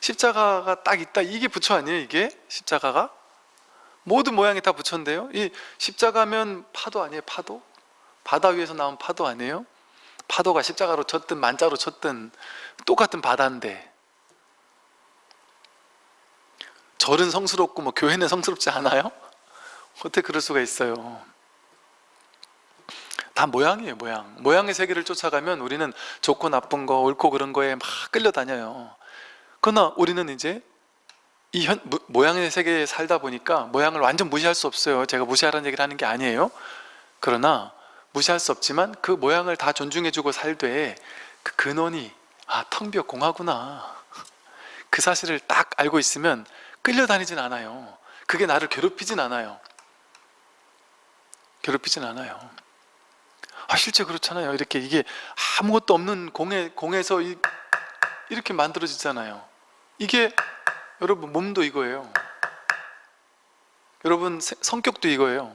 십자가가 딱 있다. 이게 부처 아니에요 이게? 십자가가? 모든 모양이 다 부처인데요. 이 십자가면 파도 아니에요 파도? 바다 위에서 나온 파도 아니에요 파도가 십자가로 쳤든 만자로 쳤든 똑같은 바다인데 절은 성스럽고 뭐 교회는 성스럽지 않아요? 어떻게 그럴 수가 있어요? 다 모양이에요 모양. 모양의 세계를 쫓아가면 우리는 좋고 나쁜 거 옳고 그런 거에 막 끌려다녀요. 그러나 우리는 이제 이 현, 모- 모양의 세계에 살다 보니까 모양을 완전 무시할 수 없어요. 제가 무시하라는 얘기를 하는 게 아니에요. 그러나 무시할 수 없지만 그 모양을 다 존중해주고 살되 그 근원이 아 텅비어 공하구나. 그 사실을 딱 알고 있으면 끌려다니진 않아요. 그게 나를 괴롭히진 않아요. 괴롭히진 않아요. 아 실제 그렇잖아요. 이렇게 이게 아무것도 없는 공에, 공에서 이, 이렇게 만들어지잖아요. 이게 여러분 몸도 이거예요. 여러분 세- 성격도 이거예요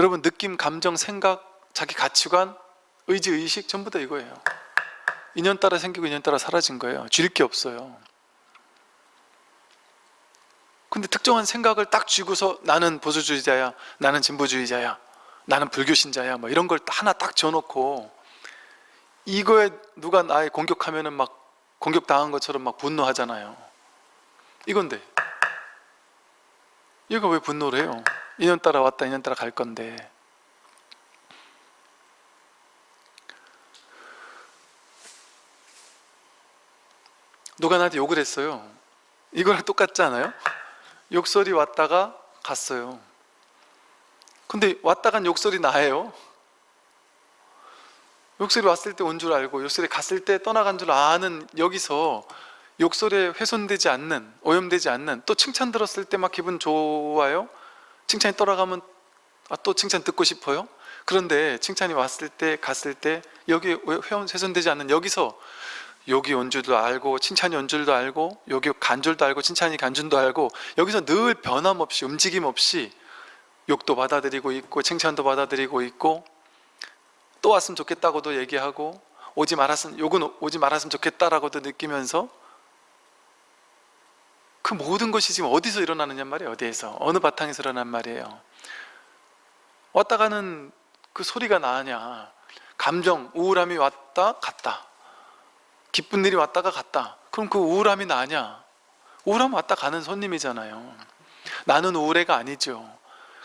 여러분 느낌, 감정, 생각, 자기 가치관, 의지, 의식 전부 다 이거예요. 인연 따라 생기고 인연 따라 사라진 거예요. 줄 게 없어요. 근데 특정한 생각을 딱 쥐고서 나는 보수주의자야 나는 진보주의자야 나는 불교신자야 뭐 이런 걸 하나 딱 지어놓고 이거에 누가 나에 공격하면은 막 공격당한 것처럼 막 분노하잖아요. 이건데. 이거 왜 분노를 해요? 인연 따라 왔다 인연 따라 갈 건데. 누가 나한테 욕을 했어요? 이거랑 똑같지 않아요? 욕설이 왔다가 갔어요. 근데 왔다 간 욕설이 나예요. 욕설이 왔을 때 온 줄 알고 욕설이 갔을 때 떠나간 줄 아는 여기서 욕설에 훼손되지 않는 오염되지 않는 또 칭찬 들었을 때 막 기분 좋아요 칭찬이 떠나가면 아, 또 칭찬 듣고 싶어요? 그런데 칭찬이 왔을 때 갔을 때 여기 회원 훼손되지 않는 여기서 여기 온 줄도 알고 칭찬이 온 줄도 알고 여기 간 줄도 알고 칭찬이 간 줄도 알고 여기서 늘 변함없이 움직임 없이 욕도 받아들이고 있고 칭찬도 받아들이고 있고 또 왔으면 좋겠다고도 얘기하고 오지 말았으면 욕은 오지 말았으면 좋겠다라고도 느끼면서 그 모든 것이 지금 어디서 일어나느냐 말이에요. 어디에서? 어느 바탕에서 일어난 말이에요. 왔다 가는 그 소리가 나냐? 감정 우울함이 왔다 갔다. 기쁜 일이 왔다가 갔다. 그럼 그 우울함이 나냐? 우울함 왔다 가는 손님이잖아요. 나는 우울해가 아니죠.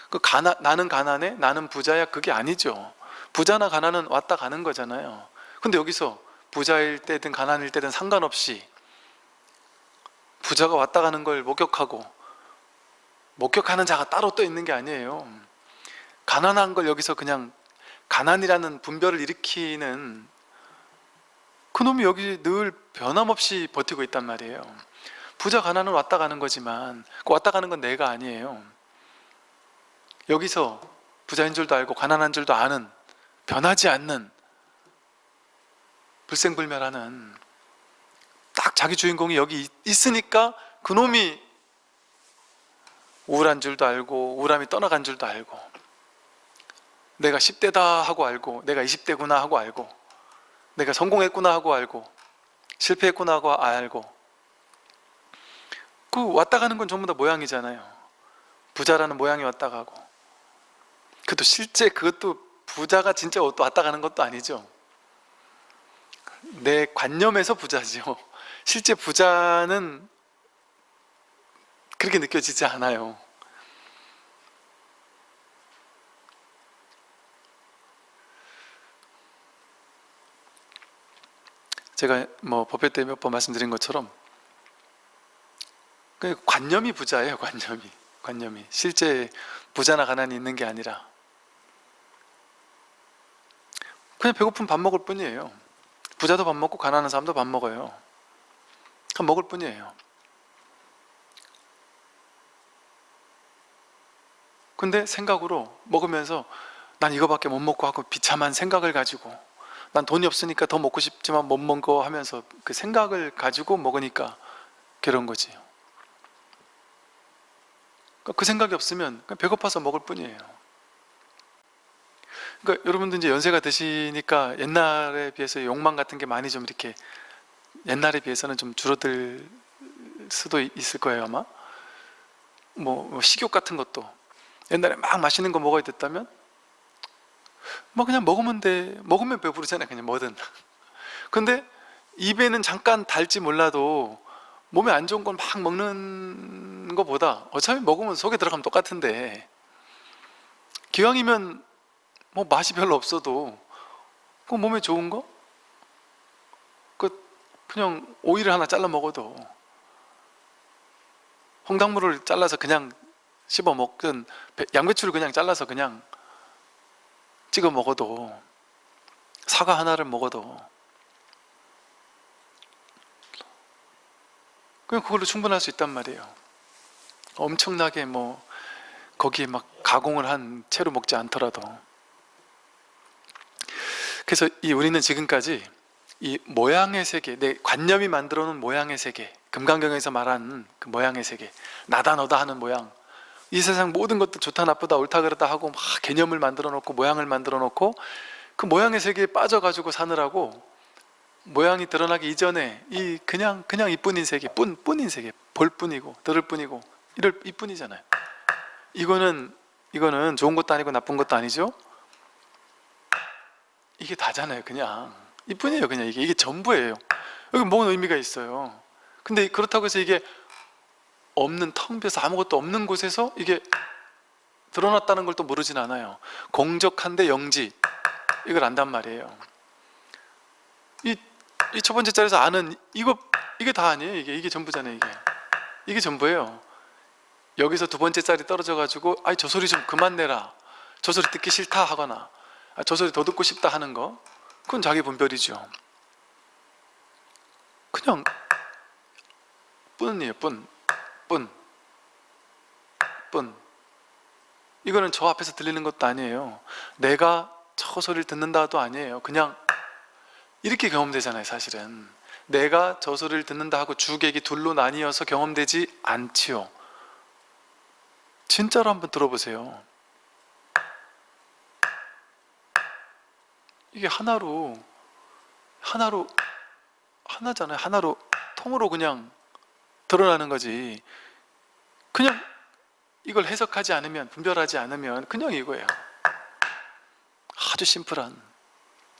그 가나, 나는 가난해? 나는 부자야? 그게 아니죠. 부자나 가난은 왔다 가는 거잖아요. 근데 여기서 부자일 때든 가난일 때든 상관없이 부자가 왔다 가는 걸 목격하고 목격하는 자가 따로 또 있는 게 아니에요. 가난한 걸 여기서 그냥 가난이라는 분별을 일으키는 그놈이 여기 늘 변함없이 버티고 있단 말이에요. 부자 가난은 왔다 가는 거지만 그 왔다 가는 건 내가 아니에요. 여기서 부자인 줄도 알고 가난한 줄도 아는 변하지 않는 불생불멸하는 딱 자기 주인공이 여기 있- 있으니까 그놈이 우울한 줄도 알고 우울함이 떠나간 줄도 알고 내가 10대다 하고 알고 내가 20대구나 하고 알고 내가 성공했구나 하고 알고 실패했구나 하고 알고 그 왔다 가는 건 전부 다 모양이잖아요. 부자라는 모양이 왔다 가고 그것도 실제 그것도 부자가 진짜 또 왔다 가는 것도 아니죠. 내 관념에서 부자죠 실제 부자는 그렇게 느껴지지 않아요. 제가 뭐 법회 때 몇 번 말씀드린 것처럼 그 관념이 부자예요 관념이. 관념이. 실제 부자나 가난이 있는 게 아니라. 그냥 배고픈 밥 먹을 뿐이에요. 부자도 밥 먹고 가난한 사람도 밥 먹어요 먹을 뿐이에요. 근데 생각으로 먹으면서 난 이거밖에 못 먹고 하고 비참한 생각을 가지고 난 돈이 없으니까 더 먹고 싶지만 못 먹어 하면서 그 생각을 가지고 먹으니까 괴로운 거지. 그러니까 그 생각이 없으면 배고파서 먹을 뿐이에요. 그러니까 여러분들 이제 연세가 드시니까 옛날에 비해서 욕망 같은 게 많이 좀 이렇게 옛날에 비해서는 좀 줄어들 수도 있을 거예요 아마. 뭐, 뭐 식욕 같은 것도. 옛날에 막 맛있는 거 먹어야 됐다면 뭐 그냥 먹으면 돼. 먹으면 배부르잖아요 그냥 뭐든. [laughs] 근데 입에는 잠깐 달지 몰라도 몸에 안 좋은 건막 먹는 것보다 어차피 먹으면 속에 들어가면 똑같은데. 기왕이면 뭐 맛이 별로 없어도 그 몸에 좋은 거? 그 그냥 오이를 하나 잘라 먹어도 홍당무를 잘라서 그냥 씹어 먹든 배- 양배추를 그냥 잘라서 그냥 찍어 먹어도 사과 하나를 먹어도 그냥 그걸로 충분할 수 있단 말이에요. 엄청나게 뭐 거기에 막 가공을 한 채로 먹지 않더라도. 그래서 이 우리는 지금까지 이 모양의 세계, 내 관념이 만들어 놓은 모양의 세계 금강경에서 말하는 그 모양의 세계 나다 너다 하는 모양 이 세상 모든 것도 좋다 나쁘다 옳다 그르다 하고 막 개념을 만들어 놓고 모양을 만들어 놓고 그 모양의 세계에 빠져가지고 사느라고 모양이 드러나기 이전에 이 그냥 그냥 이뿐인 세계 뿐 뿐인 세계 볼 뿐이고 들을 뿐이고 이럴 이뿐이잖아요. 이거는 이거는 좋은 것도 아니고 나쁜 것도 아니죠? 이게 다잖아요 그냥 이뿐이에요 그냥. 이게 이게 전부예요. 여기 뭔 의미가 있어요. 근데 그렇다고 해서 이게 없는 텅 비어서 아무것도 없는 곳에서 이게 드러났다는 걸 또 모르진 않아요. 공적한데 영지. 이걸 안단 말이에요. 이 이 첫 번째 자리에서 아는 이거 이게 다 아니에요 이게. 이게 전부잖아요 이게. 이게 전부예요. 여기서 두 번째 자리 떨어져 가지고 아이 저 소리 좀 그만 내라. 저 소리 듣기 싫다 하거나 아, 저 소리 더 듣고 싶다 하는 거 그건 자기 분별이죠. 그냥 뿐이에요 뿐. 뿐. 뿐. 이거는 저 앞에서 들리는 것도 아니에요. 내가 저 소리를 듣는다도 아니에요. 그냥 이렇게 경험되잖아요 사실은. 내가 저 소리를 듣는다 하고 주객이 둘로 나뉘어서 경험되지 않지요. 진짜로 한번 들어보세요 이게 하나로 하나로 하나잖아요. 하나로 통으로 그냥 드러나는 거지. 그냥 이걸 해석하지 않으면 분별하지 않으면 그냥 이거예요. 아주 심플한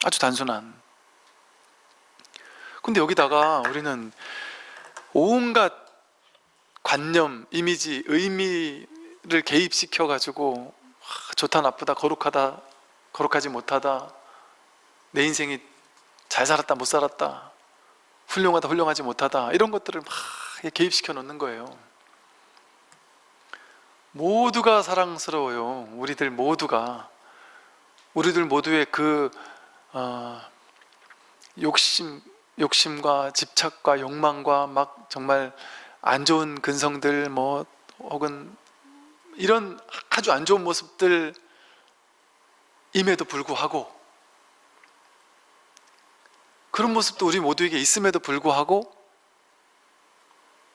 아주 단순한. 근데 여기다가 우리는 온갖 관념, 이미지, 의미를 개입시켜 가지고 좋다 나쁘다 거룩하다 거룩하지 못하다 내 인생이 잘 살았다 못 살았다 훌륭하다 훌륭하지 못하다 이런 것들을 막 개입시켜 놓는 거예요. 모두가 사랑스러워요 우리들 모두가. 우리들 모두의 그 어, 욕심, 욕심과 집착과 욕망과 막 정말 안 좋은 근성들 뭐 혹은 이런 아주 안 좋은 모습들 임에도 불구하고 그런 모습도 우리 모두에게 있음에도 불구하고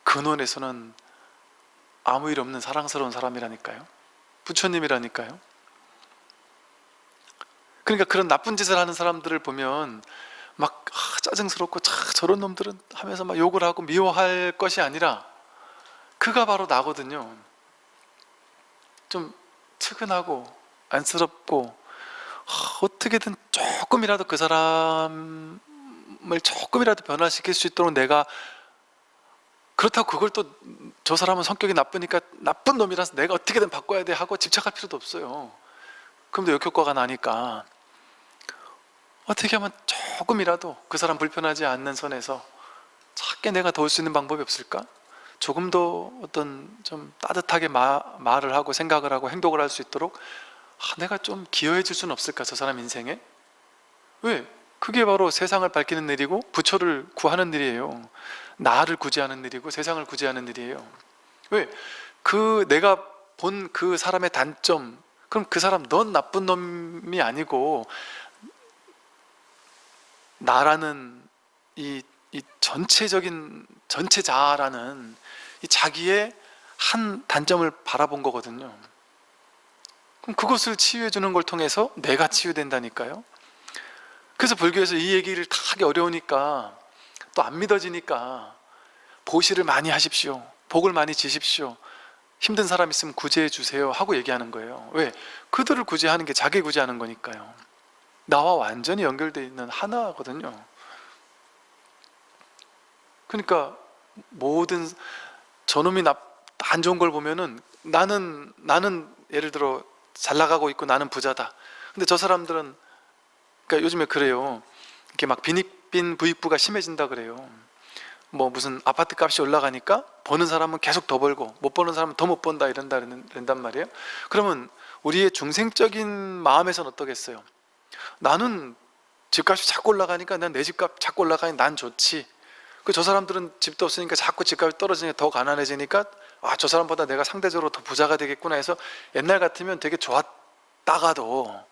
근원에서는 아무 일 없는 사랑스러운 사람이라니까요. 부처님이라니까요. 그러니까 그런 나쁜 짓을 하는 사람들을 보면 막 아, 짜증스럽고 차, 저런 놈들은 하면서 막 욕을 하고 미워할 것이 아니라 그가 바로 나거든요. 좀 측은하고 안쓰럽고 아, 어떻게든 조금이라도 그 사람 을 조금이라도 변화시킬 수 있도록 내가 그렇다고 그걸 또 저 사람은 성격이 나쁘니까 나쁜 놈이라서 내가 어떻게든 바꿔야 돼 하고 집착할 필요도 없어요 그럼 또 역효과가 나니까 어떻게 하면 조금이라도 그 사람 불편하지 않는 선에서 작게 내가 도울 수 있는 방법이 없을까? 조금 더 어떤 좀 따뜻하게 마, 말을 하고 생각을 하고 행동을 할 수 있도록 아, 내가 좀 기여해 줄 수는 없을까 저 사람 인생에? 왜? 그게 바로 세상을 밝히는 일이고 부처를 구하는 일이에요. 나를 구제하는 일이고 세상을 구제하는 일이에요. 왜? 그 내가 본 그 사람의 단점 그럼 그 사람 넌 나쁜 놈이 아니고 나라는 이, 이 전체적인 전체 자아라는 이 자기의 한 단점을 바라본 거거든요. 그럼 그것을 치유해 주는 걸 통해서 내가 치유된다니까요 그래서 불교에서 이 얘기를 다 하기 어려우니까 또 안 믿어지니까 보시를 많이 하십시오. 복을 많이 지십시오. 힘든 사람 있으면 구제해 주세요 하고 얘기하는 거예요. 왜? 그들을 구제하는 게 자기 구제하는 거니까요. 나와 완전히 연결되어 있는 하나거든요. 그러니까 모든 저놈이 나, 안 좋은 걸 보면은 나는 나는 예를 들어 잘 나가고 있고 나는 부자다. 근데 저 사람들은 그러니까 요즘에 그래요. 이렇게 막 빈익빈 부익부가 심해진다 그래요. 뭐 무슨 아파트 값이 올라가니까 버는 사람은 계속 더 벌고 못 버는 사람은 더 못 번다 이런다 이런단 말이에요. 그러면 우리의 중생적인 마음에서는 어떠겠어요? 나는 집값이 자꾸 올라가니까 난 내 집값 자꾸 올라가니 난 좋지. 그 저 사람들은 집도 없으니까 자꾸 집값이 떨어지니까 더 가난해지니까 아 저 사람보다 내가 상대적으로 더 부자가 되겠구나 해서 옛날 같으면 되게 좋았다가도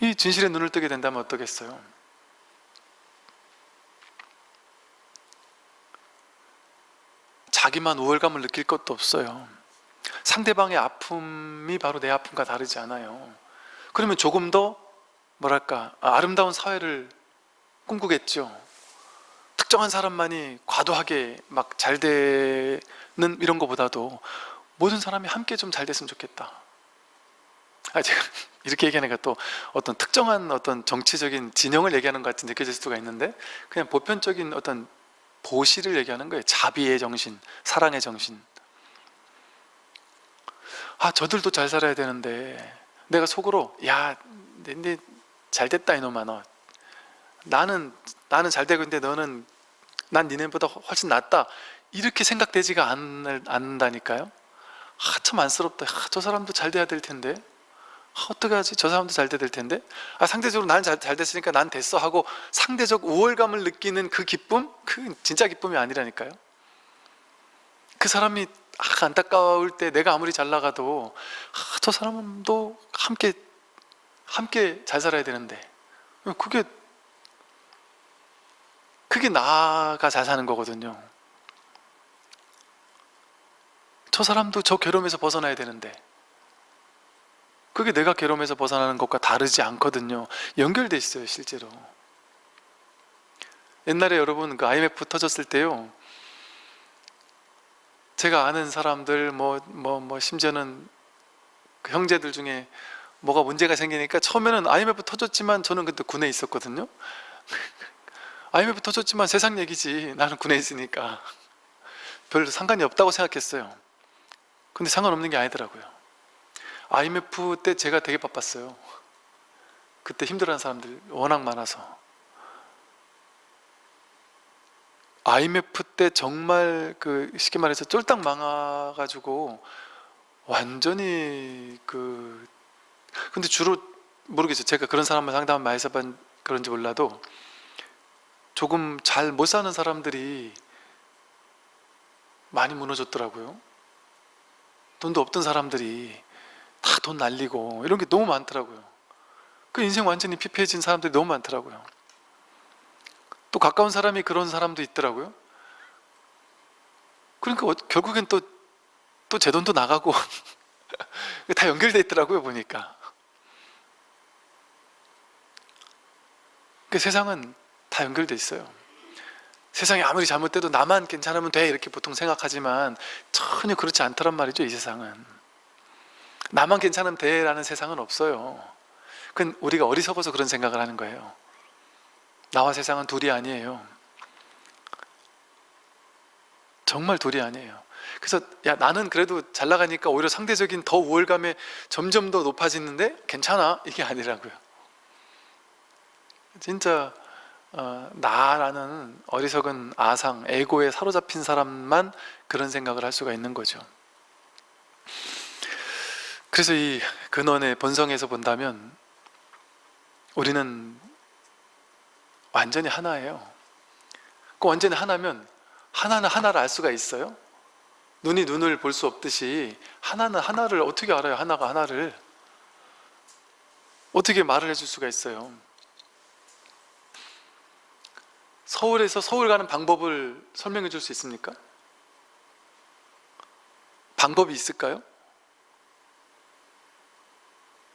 이 진실에 눈을 뜨게 된다면 어떠겠어요? 자기만 우월감을 느낄 것도 없어요. 상대방의 아픔이 바로 내 아픔과 다르지 않아요. 그러면 조금 더 뭐랄까 아름다운 사회를 꿈꾸겠죠. 특정한 사람만이 과도하게 막 잘 되는 이런 것보다도 모든 사람이 함께 좀 잘 됐으면 좋겠다 아 제가 [laughs] 이렇게 얘기하니까 또 어떤 특정한 어떤 정치적인 진영을 얘기하는 것 같이 느껴질 수가 있는데 그냥 보편적인 어떤 보시를 얘기하는 거예요. 자비의 정신, 사랑의 정신. 아 저들도 잘 살아야 되는데 내가 속으로 야 근데 잘 됐다 이놈아 너. 나는 나는 잘 되고 있는데 너는 난 니네보다 훨씬 낫다. 이렇게 생각되지가 않, 않는다니까요. 아, 참 안쓰럽다. 아, 저 사람도 잘 돼야 될 텐데. 아, 어떡하지? 저 사람도 잘 될 텐데? 아, 상대적으로 나는 잘, 잘 됐으니까 난 됐어 하고 상대적 우월감을 느끼는 그 기쁨? 그 진짜 기쁨이 아니라니까요. 그 사람이 아, 안타까울 때 내가 아무리 잘 나가도 아, 저 사람도 함께 함께 잘 살아야 되는데. 그게 그게 나가 잘 사는 거거든요. 저 사람도 저 괴로움에서 벗어나야 되는데 그게 내가 괴로움에서 벗어나는 것과 다르지 않거든요. 연결돼 있어요 실제로. 옛날에 여러분 그 IMF 터졌을 때요. 제가 아는 사람들 뭐뭐 뭐 심지어는 그 형제들 중에 뭐가 문제가 생기니까 처음에는 IMF 터졌지만 저는 그때 군에 있었거든요. [laughs] IMF 터졌지만 세상 얘기지 나는 군에 있으니까. [laughs] 별로 상관이 없다고 생각했어요. 근데 상관없는 게 아니더라고요 IMF 때 제가 되게 바빴어요. 그때 힘들어하는 사람들 워낙 많아서. IMF 때 정말 그 쉽게 말해서 쫄딱 망해가지고 완전히 그 근데 주로 모르겠어요. 제가 그런 사람을 상담을 많이 해본 그런지 몰라도 조금 잘 못 사는 사람들이 많이 무너졌더라고요. 돈도 없던 사람들이 다 돈 날리고 이런 게 너무 많더라고요. 그 인생 완전히 피폐해진 사람들이 너무 많더라고요. 또 가까운 사람이 그런 사람도 있더라고요. 그러니까 어, 결국엔 또 또 제 돈도 나가고 [laughs] 다 연결돼 있더라고요 보니까. 그 세상은 다 연결돼 있어요. 세상이 아무리 잘못돼도 나만 괜찮으면 돼 이렇게 보통 생각하지만 전혀 그렇지 않더란 말이죠 이 세상은 나만 괜찮으면 돼 라는 세상은 없어요. 그건 우리가 어리석어서 그런 생각을 하는 거예요. 나와 세상은 둘이 아니에요. 정말 둘이 아니에요. 그래서 야 나는 그래도 잘 나가니까 오히려 상대적인 더 우월감에 점점 더 높아지는데 괜찮아? 이게 아니라고요. 진짜 어, 나라는 어리석은 아상, 에고에 사로잡힌 사람만 그런 생각을 할 수가 있는 거죠 그래서 이 근원의 본성에서 본다면 우리는 완전히 하나예요 그 완전히 하나면 하나는 하나를 알 수가 있어요? 눈이 눈을 볼 수 없듯이 하나는 하나를 어떻게 알아요? 하나가 하나를 어떻게 말을 해줄 수가 있어요? 서울에서 서울 가는 방법을 설명해 줄 수 있습니까? 방법이 있을까요?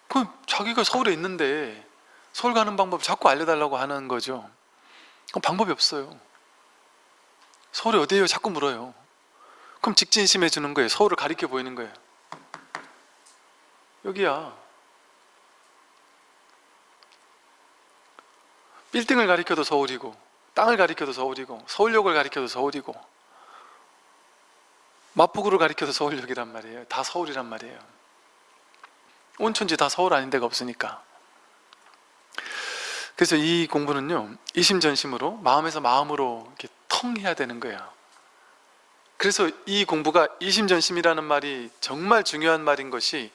그럼 자기가 서울에 있는데 서울 가는 방법 자꾸 알려달라고 하는 거죠. 그럼 방법이 없어요. 서울이 어디예요? 자꾸 물어요. 그럼 직진심해 주는 거예요. 서울을 가리켜 보이는 거예요. 여기야. 빌딩을 가리켜도 서울이고 땅을 가리켜도 서울이고 서울역을 가리켜도 서울이고 마포구를 가리켜도 서울역이란 말이에요. 다 서울이란 말이에요 온천지 다 서울 아닌 데가 없으니까. 그래서 이 공부는요 이심전심으로 마음에서 마음으로 이렇게 통해야 되는 거예요. 그래서 이 공부가 이심전심이라는 말이 정말 중요한 말인 것이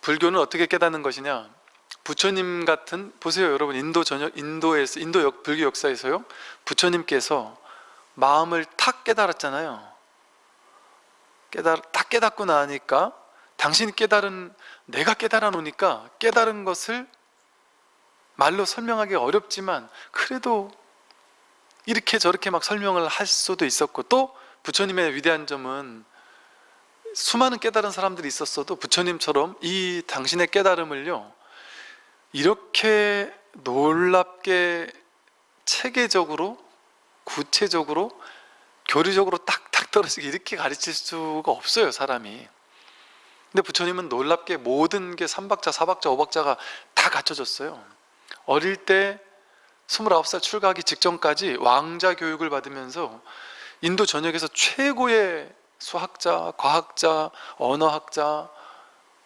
불교는 어떻게 깨닫는 것이냐? 부처님 같은 보세요 여러분 인도 전역 인도에서 인도 역, 불교 역사에서요 부처님께서 마음을 탁 깨달았잖아요. 깨달 딱 깨닫고 나니까 당신이 깨달은 내가 깨달아 놓으니까 깨달은 것을 말로 설명하기 어렵지만 그래도 이렇게 저렇게 막 설명을 할 수도 있었고 또 부처님의 위대한 점은 수많은 깨달은 사람들이 있었어도 부처님처럼 이 당신의 깨달음을요 이렇게 놀랍게 체계적으로 구체적으로 교리적으로 딱딱 떨어지게 이렇게 가르칠 수가 없어요 사람이 근데 부처님은 놀랍게 모든 게 3박자, 4박자, 5박자가 다 갖춰졌어요. 어릴 때 29살 출가하기 직전까지 왕자 교육을 받으면서 인도 전역에서 최고의 수학자, 과학자, 언어학자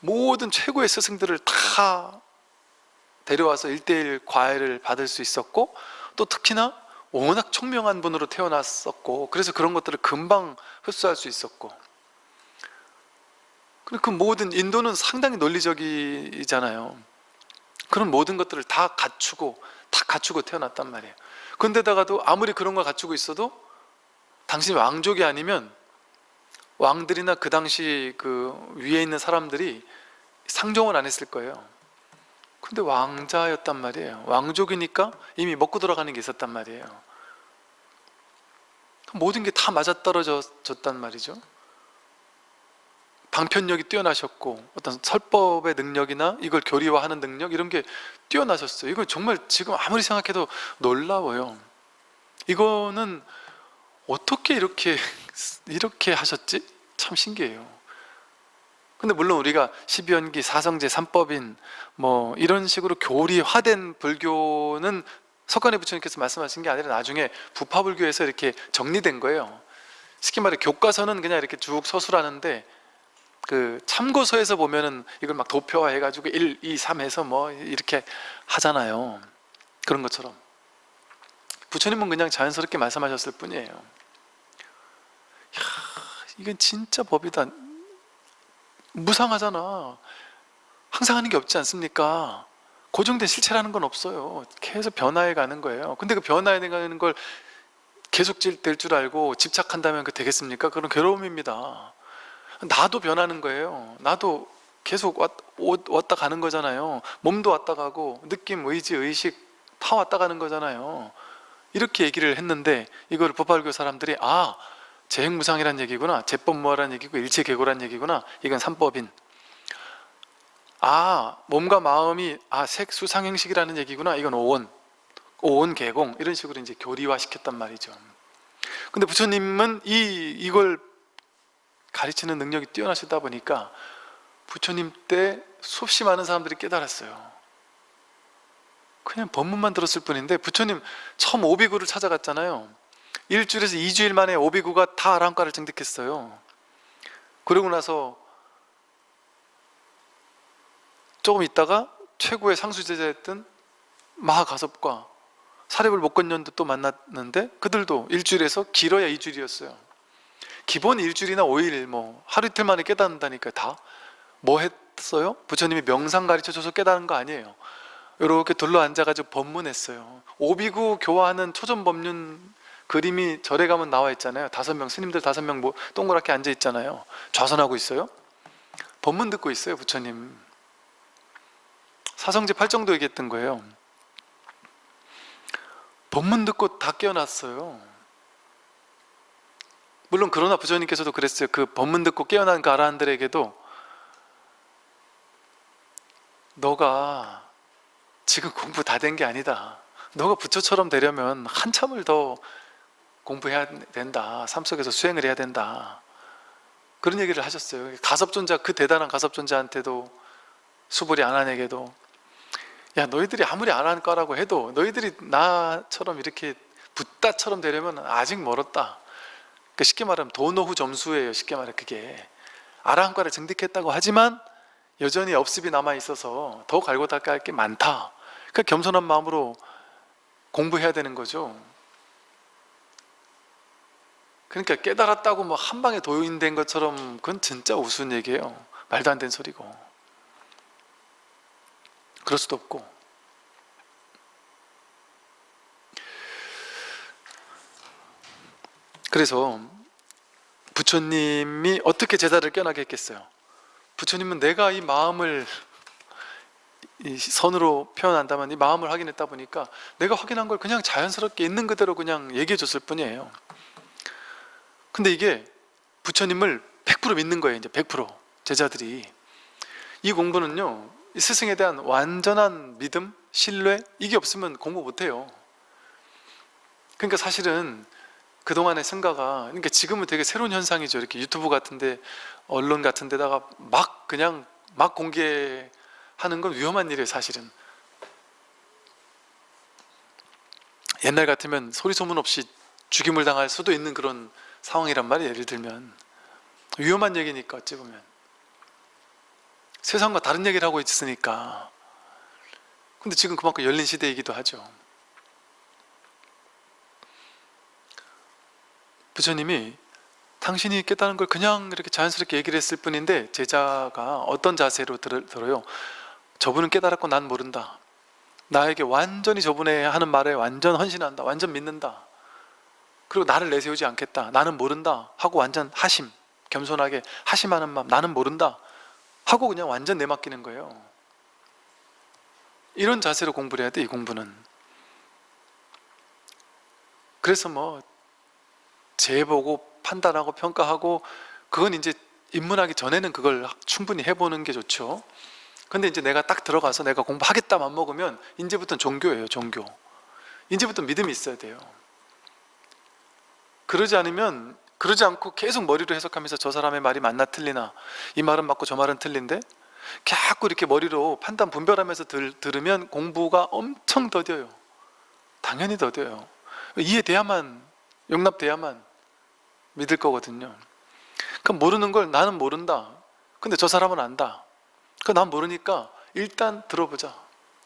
모든 최고의 스승들을 다 데려와서 1대1 과외를 받을 수 있었고 또 특히나 워낙 총명한 분으로 태어났었고 그래서 그런 것들을 금방 흡수할 수 있었고 그 모든 인도는 상당히 논리적이잖아요. 그런 모든 것들을 다 갖추고 다 갖추고 태어났단 말이에요. 근데다가도 아무리 그런 걸 갖추고 있어도 당신이 왕족이 아니면 왕들이나 그 당시 그 위에 있는 사람들이 상종을 안 했을 거예요. 근데 왕자였단 말이에요. 왕족이니까 이미 먹고 돌아가는 게 있었단 말이에요. 모든 게 다 맞아떨어졌단 말이죠 방편력이 뛰어나셨고 어떤 설법의 능력이나 이걸 교리화하는 능력 이런 게 뛰어나셨어요. 이건 정말 지금 아무리 생각해도 놀라워요. 이거는 어떻게 이렇게 [laughs] 이렇게 하셨지? 참 신기해요. 근데 물론 우리가 12연기, 사성제, 삼법인 뭐 이런 식으로 교리화된 불교는 석관의 부처님께서 말씀하신 게 아니라 나중에 부파불교에서 이렇게 정리된 거예요. 쉽게 말해 교과서는 그냥 이렇게 쭉 서술하는데 그 참고서에서 보면은 이걸 막 도표화 해가지고 1, 2, 3 해서 뭐 이렇게 하잖아요. 그런 것처럼. 부처님은 그냥 자연스럽게 말씀하셨을 뿐이에요. 이야, 이건 진짜 법이다. 무상하잖아. 항상 하는 게 없지 않습니까? 고정된 실체라는 건 없어요. 계속 변화해 가는 거예요. 근데 그 변화해 가는 걸 계속 될 줄 알고 집착한다면 그 되겠습니까? 그런 괴로움입니다 나도 변하는 거예요. 나도 계속 왔, 왔다 가는 거잖아요. 몸도 왔다 가고 느낌, 의지, 의식 다 왔다 가는 거잖아요. 이렇게 얘기를 했는데 이걸 법화교 사람들이 아 재행무상이란 얘기구나 재법무화란 얘기고 일체계고란 얘기구나 이건 삼법인. 아 몸과 마음이 아 색수상행식이라는 얘기구나 이건 오온 오온 개공. 이런 식으로 이제 교리화 시켰단 말이죠. 근데 부처님은 이 이걸 가르치는 능력이 뛰어나시다 보니까 부처님 때 수없이 많은 사람들이 깨달았어요. 그냥 법문만 들었을 뿐인데 부처님 처음 오비구를 찾아갔잖아요. 일주일에서 이주일 만에 오비구가 다 아랑가를 증득했어요. 그러고 나서 조금 있다가 최고의 상수제자였던 마하가섭과 사립을 목건년도 또 만났는데 그들도 일주일에서 길어야 이주일이었어요 기본 일주일이나 5일 뭐 하루 이틀 만에 깨닫는다니까 다. 뭐 했어요? 부처님이 명상 가르쳐줘서 깨닫는 거 아니에요. 이렇게 둘러 앉아가지고 법문했어요. 오비구 교화하는 초전 법륜 그림이 절에 가면 나와 있잖아요. 다섯 명 스님들 다섯 명 뭐 동그랗게 앉아 있잖아요. 좌선하고 있어요? 법문 듣고 있어요 부처님. 사성제 8정도 얘기했던 거예요. 법문 듣고 다 깨어났어요 물론 그러나 부처님께서도 그랬어요. 그 법문 듣고 깨어난 그 아라한들에게도 너가 지금 공부 다 된 게 아니다. 너가 부처처럼 되려면 한참을 더 공부해야 된다. 삶 속에서 수행을 해야 된다. 그런 얘기를 하셨어요. 가섭존자 그 대단한 가섭존자한테도 수불이 아난에게도 야 너희들이 아무리 아난과라고 해도 너희들이 나처럼 이렇게 붓다처럼 되려면 아직 멀었다 그 쉽게 말하면 도노후 점수예요 쉽게 말해 그게. 아라한과를 증득했다고 하지만 여전히 업습이 남아있어서 더 갈고 닦아야 할 게 많다. 그러니까 겸손한 마음으로 공부해야 되는 거죠. 그러니까 깨달았다고 뭐 한 방에 도인된 것처럼 그건 진짜 우스운 얘기예요. 말도 안 되는 소리고. 그럴 수도 없고 그래서 부처님이 어떻게 제자를 깨나게 했겠어요? 부처님은 내가 이 마음을 이 선으로 표현한다면 이 마음을 확인했다 보니까 내가 확인한 걸 그냥 자연스럽게 있는 그대로 그냥 얘기해 줬을 뿐이에요. 근데 이게 부처님을 100% 믿는 거예요 이제 100% 제자들이. 이 공부는요 이 스승에 대한 완전한 믿음, 신뢰 이게 없으면 공부 못해요. 그러니까 사실은 그동안의 성가가 그러니까 지금은 되게 새로운 현상이죠. 이렇게 유튜브 같은데 언론 같은 데다가 막 그냥 막 공개하는 건 위험한 일이에요 사실은. 옛날 같으면 소리 소문 없이 죽임을 당할 수도 있는 그런 상황이란 말이에요 예를 들면. 위험한 얘기니까 어찌 보면. 세상과 다른 얘기를 하고 있으니까. 근데 지금 그만큼 열린 시대이기도 하죠 부처님이 당신이 깨달은 걸 그냥 이렇게 자연스럽게 얘기를 했을 뿐인데 제자가 어떤 자세로 들, 들어요? 저분은 깨달았고 난 모른다. 나에게 완전히 저분의 하는 말에 완전 헌신한다 완전 믿는다. 그리고 나를 내세우지 않겠다. 나는 모른다 하고 완전 하심 겸손하게 하심하는 마음 나는 모른다 하고 그냥 완전 내맡기는 거예요. 이런 자세로 공부를 해야 돼 이 공부는. 그래서 뭐 재보고 판단하고 평가하고 그건 이제 입문하기 전에는 그걸 충분히 해보는 게 좋죠. 근데 이제 내가 딱 들어가서 내가 공부하겠다 맘먹으면 이제부터는 종교예요 종교. 이제부터 믿음이 있어야 돼요. 그러지 않으면 그러지 않고 계속 머리로 해석하면서 저 사람의 말이 맞나 틀리나 이 말은 맞고 저 말은 틀린데 자꾸 이렇게 머리로 판단 분별하면서 들, 들으면 공부가 엄청 더뎌요. 당연히 더뎌요. 이해돼야만 용납돼야만 믿을 거거든요. 그럼 모르는 걸 나는 모른다. 근데 저 사람은 안다. 그난 모르니까 일단 들어보자.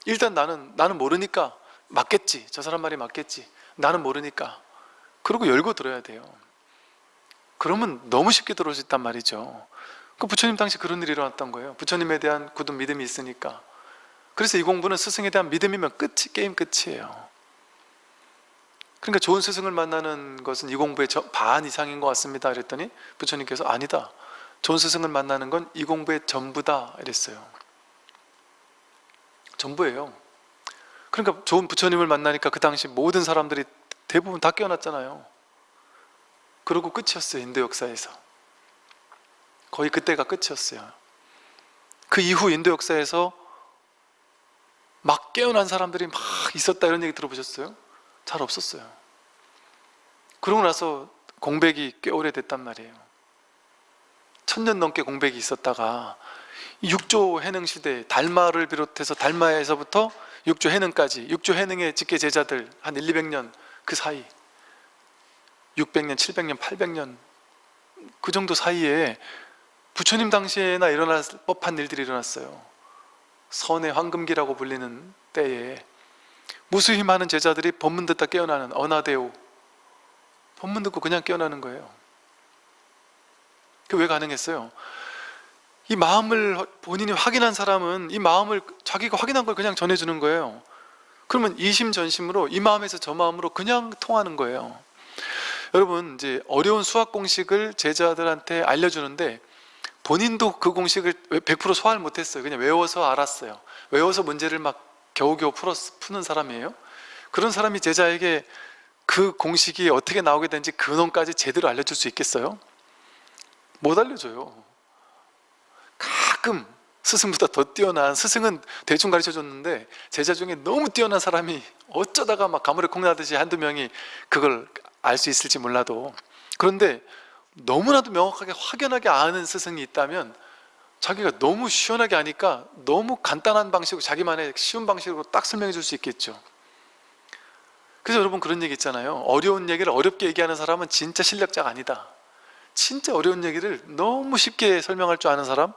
일단 나는 나는 모르니까 맞겠지. 저 사람 말이 맞겠지. 나는 모르니까. 그리고 열고 들어야 돼요. 그러면 너무 쉽게 들어올 수 있단 말이죠. 그 부처님 당시 그런 일이 일어났던 거예요. 부처님에 대한 굳은 믿음이 있으니까. 그래서 이 공부는 스승에 대한 믿음이면 끝이 게임 끝이에요 그러니까 좋은 스승을 만나는 것은 이 공부의 반 이상인 것 같습니다. 그랬더니 부처님께서 아니다. 좋은 스승을 만나는 건 이 공부의 전부다. 이랬어요. 전부예요. 그러니까 좋은 부처님을 만나니까 그 당시 모든 사람들이 대부분 다 깨어났잖아요. 그러고 끝이었어요 인도 역사에서. 거의 그때가 끝이었어요. 그 이후 인도 역사에서 막 깨어난 사람들이 막 있었다 이런 얘기 들어보셨어요? 잘 없었어요. 그러고 나서 공백이 꽤 오래됐단 말이에요. 천년 넘게 공백이 있었다가 육조 해능 시대 달마를 비롯해서 달마에서부터 육조 해능까지 육조 해능의 직계 제자들 한 1, 200년 그 사이 600년, 700년, 800년 그 정도 사이에 부처님 당시에나 일어날 법한 일들이 일어났어요. 선의 황금기라고 불리는 때에 무수히 많은 제자들이 법문 듣다 깨어나는 어나데오. 법문 듣고 그냥 깨어나는 거예요. 그게 왜 가능했어요? 이 마음을 본인이 확인한 사람은 이 마음을 자기가 확인한 걸 그냥 전해주는 거예요. 그러면 이심전심으로 이 마음에서 저 마음으로 그냥 통하는 거예요. 여러분 이제 어려운 수학 공식을 제자들한테 알려주는데 본인도 그 공식을 100% 소화를 못했어요. 그냥 외워서 알았어요. 외워서 문제를 막 겨우겨우 풀었, 푸는 사람이에요? 그런 사람이 제자에게 그 공식이 어떻게 나오게 되는지 근원까지 제대로 알려줄 수 있겠어요? 못 알려줘요. 가끔 스승보다 더 뛰어난 스승은 대충 가르쳐 줬는데 제자 중에 너무 뛰어난 사람이 어쩌다가 막 가물에 콩나듯이 한두 명이 그걸 알 수 있을지 몰라도. 그런데 너무나도 명확하게 확연하게 아는 스승이 있다면 자기가 너무 시원하게 아니까 너무 간단한 방식으로 자기만의 쉬운 방식으로 딱 설명해 줄 수 있겠죠. 그래서 여러분 그런 얘기 있잖아요. 어려운 얘기를 어렵게 얘기하는 사람은 진짜 실력자가 아니다. 진짜 어려운 얘기를 너무 쉽게 설명할 줄 아는 사람?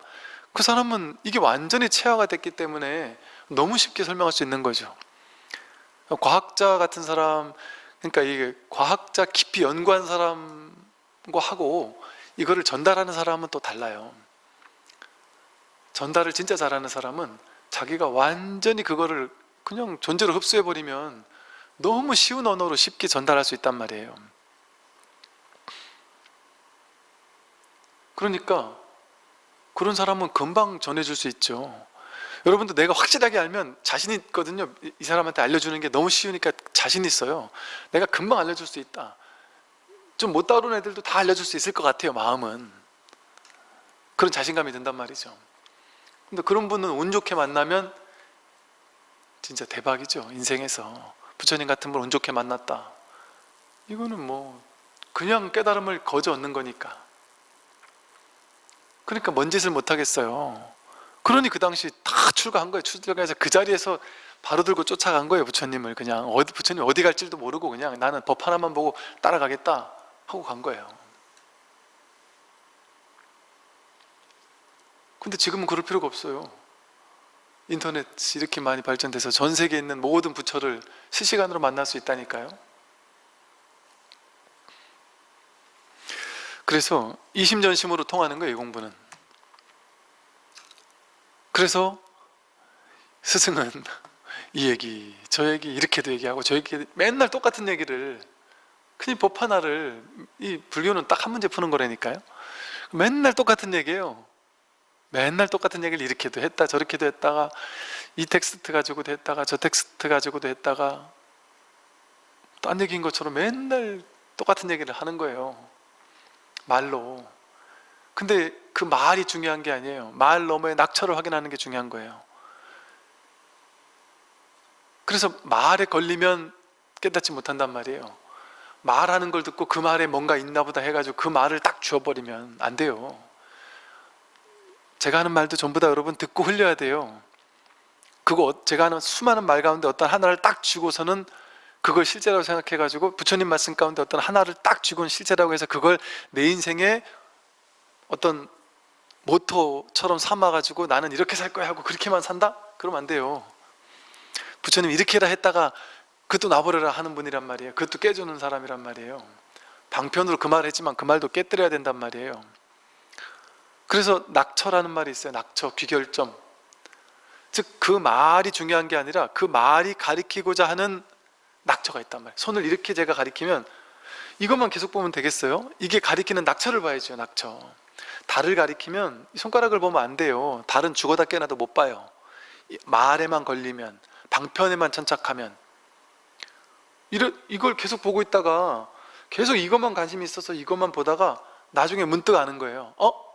그 사람은 이게 완전히 체화가 됐기 때문에 너무 쉽게 설명할 수 있는 거죠. 과학자 같은 사람 그러니까 이게 과학자 깊이 연구한 사람과 하고 이거를 전달하는 사람은 또 달라요 전달을 진짜 잘하는 사람은 자기가 완전히 그거를 그냥 존재로 흡수해버리면 너무 쉬운 언어로 쉽게 전달할 수 있단 말이에요. 그러니까 그런 사람은 금방 전해줄 수 있죠. 여러분도 내가 확실하게 알면 자신 있거든요. 이 사람한테 알려주는 게 너무 쉬우니까 자신 있어요. 내가 금방 알려줄 수 있다. 좀 못 다루는 애들도 다 알려줄 수 있을 것 같아요 마음은. 그런 자신감이 든단 말이죠 근데 그런 분은 운 좋게 만나면 진짜 대박이죠 인생에서. 부처님 같은 분 운 좋게 만났다. 이거는 뭐 그냥 깨달음을 거저 얻는 거니까. 그러니까 뭔 짓을 못하겠어요. 그러니 그 당시 다 출가한 거예요. 출가해서 그 자리에서 바로 들고 쫓아간 거예요 부처님을. 그냥 어디 부처님 어디 갈지도 모르고 그냥 나는 법 하나만 보고 따라가겠다 하고 간 거예요 근데 지금은 그럴 필요가 없어요. 인터넷이 이렇게 많이 발전돼서 전 세계에 있는 모든 부처를 실시간으로 만날 수 있다니까요. 그래서 이심전심으로 통하는 거예요 이 공부는. 그래서 스승은 [laughs] 이 얘기 저 얘기 이렇게도 얘기하고 저 얘기 맨날 똑같은 얘기를 그냥 법 하나를 이 불교는 딱 한 문제 푸는 거라니까요. 맨날 똑같은 얘기예요 맨날 똑같은 얘기를 이렇게도 했다 저렇게도 했다가 이 텍스트 가지고도 했다가 저 텍스트 가지고도 했다가 딴 얘기인 것처럼 맨날 똑같은 얘기를 하는 거예요. 말로. 근데 그 말이 중요한 게 아니에요. 말 너머의 낙처를 확인하는 게 중요한 거예요. 그래서 말에 걸리면 깨닫지 못한단 말이에요. 말하는 걸 듣고 그 말에 뭔가 있나 보다 해가지고 그 말을 딱 주워버리면 안 돼요 제가 하는 말도 전부 다 여러분 듣고 흘려야 돼요. 그거 어- 제가 하는 수많은 말 가운데 어떤 하나를 딱 쥐고서는 그걸 실제라고 생각해 가지고 부처님 말씀 가운데 어떤 하나를 딱 쥐고는 실제라고 해서 그걸 내 인생의 어떤 모토처럼 삼아 가지고 나는 이렇게 살 거야 하고 그렇게만 산다? 그러면 안 돼요. 부처님 이렇게라 했다가 그것도 놔버려라 하는 분이란 말이에요. 그것도 깨주는 사람이란 말이에요. 방편으로 그 말을 했지만 그 말도 깨뜨려야 된단 말이에요 그래서 낙처라는 말이 있어요. 낙처, 귀결점. 즉 그 말이 중요한 게 아니라 그 말이 가리키고자 하는 낙처가 있단 말이에요. 손을 이렇게 제가 가리키면 이것만 계속 보면 되겠어요? 이게 가리키는 낙처를 봐야죠 낙처. 달을 가리키면 손가락을 보면 안 돼요. 달은 죽어다 깨나도 못 봐요. 말에만 걸리면 방편에만 천착하면. 이러, 이걸 계속 보고 있다가 계속 이것만 관심이 있어서 이것만 보다가 나중에 문득 아는 거예요. 어?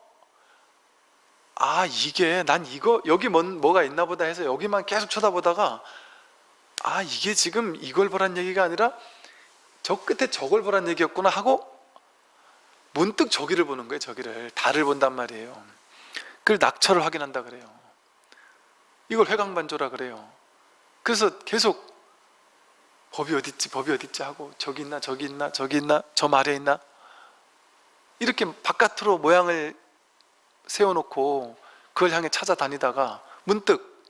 아 이게 난 이거 여기 뭔, 뭐가 있나 보다 해서 여기만 계속 쳐다보다가 아 이게 지금 이걸 보란 얘기가 아니라 저 끝에 저걸 보란 얘기였구나 하고 문득 저기를 보는 거예요 저기를. 달을 본단 말이에요. 그걸 낙처를 확인한다 그래요. 이걸 회광반조라 그래요. 그래서 계속 법이 어딨지 법이 어딨지 하고 저기 있나 저기 있나 저기 있나 저 말에 있나? 이렇게 바깥으로 모양을 세워놓고 그걸 향해 찾아다니다가 문득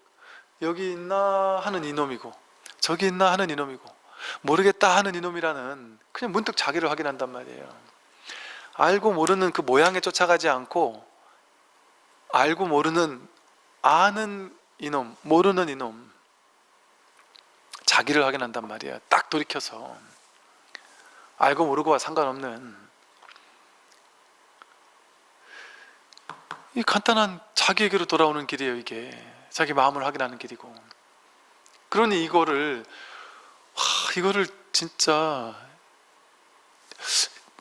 여기 있나 하는 이놈이고 저기 있나 하는 이놈이고 모르겠다 하는 이놈이라는 그냥 문득 자기를 확인한단 말이에요. 알고 모르는 그 모양에 쫓아가지 않고 알고 모르는 아는 이놈 모르는 이놈 자기를 확인한단 말이에요. 딱 돌이켜서. 알고 모르고와 상관없는 이 간단한 자기에게로 돌아오는 길이에요 이게 자기 마음을 확인하는 길이고 그러니 이거를 와, 이거를 진짜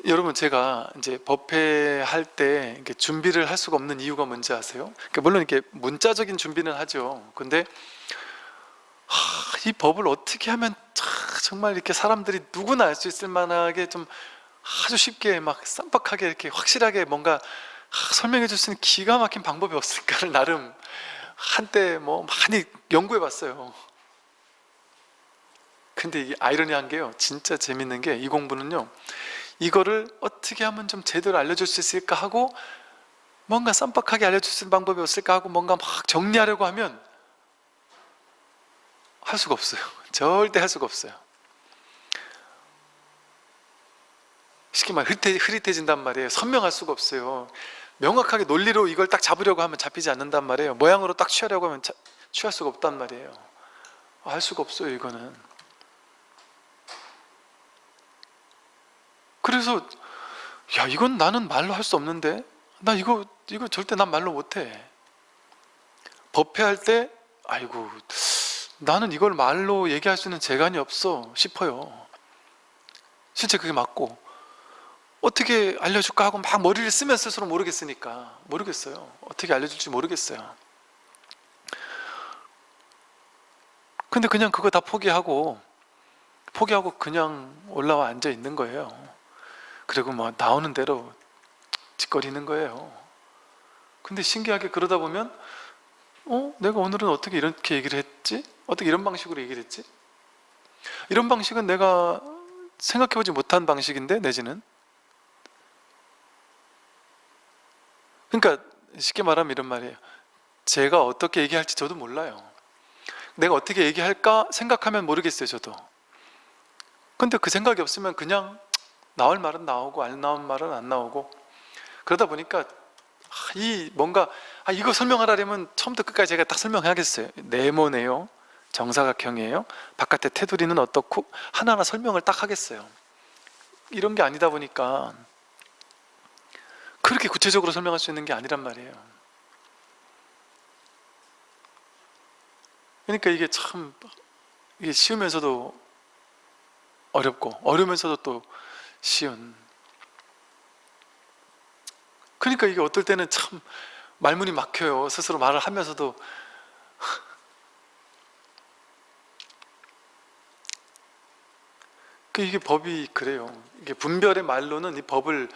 여러분 제가 이제 법회 할 때 준비를 할 수가 없는 이유가 뭔지 아세요? 그러니까 물론 이렇게 문자적인 준비는 하죠. 근데 하, 이 법을 어떻게 하면 차, 정말 이렇게 사람들이 누구나 알 수 있을 만하게 좀 아주 쉽게 막 쌈박하게 이렇게 확실하게 뭔가 하, 설명해 줄 수 있는 기가 막힌 방법이 없을까를 나름 한때 뭐 많이 연구해 봤어요. 근데 이게 아이러니한 게요. 진짜 재밌는 게 이 공부는요. 이거를 어떻게 하면 좀 제대로 알려줄 수 있을까 하고 뭔가 쌈박하게 알려줄 수 있는 방법이 없을까 하고 뭔가 막 정리하려고 하면 할 수가 없어요. [laughs] 절대 할 수가 없어요. 쉽게 말해 흐릿해, 흐릿해진단 말이에요. 선명할 수가 없어요. 명확하게 논리로 이걸 딱 잡으려고 하면 잡히지 않는단 말이에요. 모양으로 딱 취하려고 하면 자, 취할 수가 없단 말이에요. 할 수가 없어요, 이거는. 그래서 야 이건 나는 말로 할 수 없는데 나 이거 이거 절대 난 말로 못해 법회할 때 아이고 나는 이걸 말로 얘기할 수 있는 재간이 없어 싶어요 실제 그게 맞고 어떻게 알려줄까 하고 막 머리를 쓰면 쓸수록 모르겠으니까 모르겠어요 어떻게 알려줄지 모르겠어요 근데 그냥 그거 다 포기하고 포기하고 그냥 올라와 앉아 있는 거예요 그리고 뭐 나오는 대로 짓거리는 거예요. 근데 신기하게 그러다 보면 어? 내가 오늘은 어떻게 이렇게 얘기를 했지? 어떻게 이런 방식으로 얘기를 했지? 이런 방식은 내가 생각해보지 못한 방식인데 내지는 그러니까 쉽게 말하면 이런 말이에요. 제가 어떻게 얘기할지 저도 몰라요. 내가 어떻게 얘기할까 생각하면 모르겠어요 저도. 근데 그 생각이 없으면 그냥 나올 말은 나오고 안 나올 말은 안 나오고 그러다 보니까 이 뭔가 아 이거 설명하려면 처음부터 끝까지 제가 딱 설명해야겠어요. 네모네요. 정사각형이에요. 바깥에 테두리는 어떻고 하나하나 설명을 딱 하겠어요. 이런 게 아니다 보니까 그렇게 구체적으로 설명할 수 있는 게 아니란 말이에요. 그러니까 이게 참 이게 쉬우면서도 어렵고 어려우면서도 또 쉬운. 그러니까 이게 어떨 때는 참 말문이 막혀요. 스스로 말을 하면서도. [laughs] 그 이게 법이 그래요. 이게 분별의 말로는 이 법을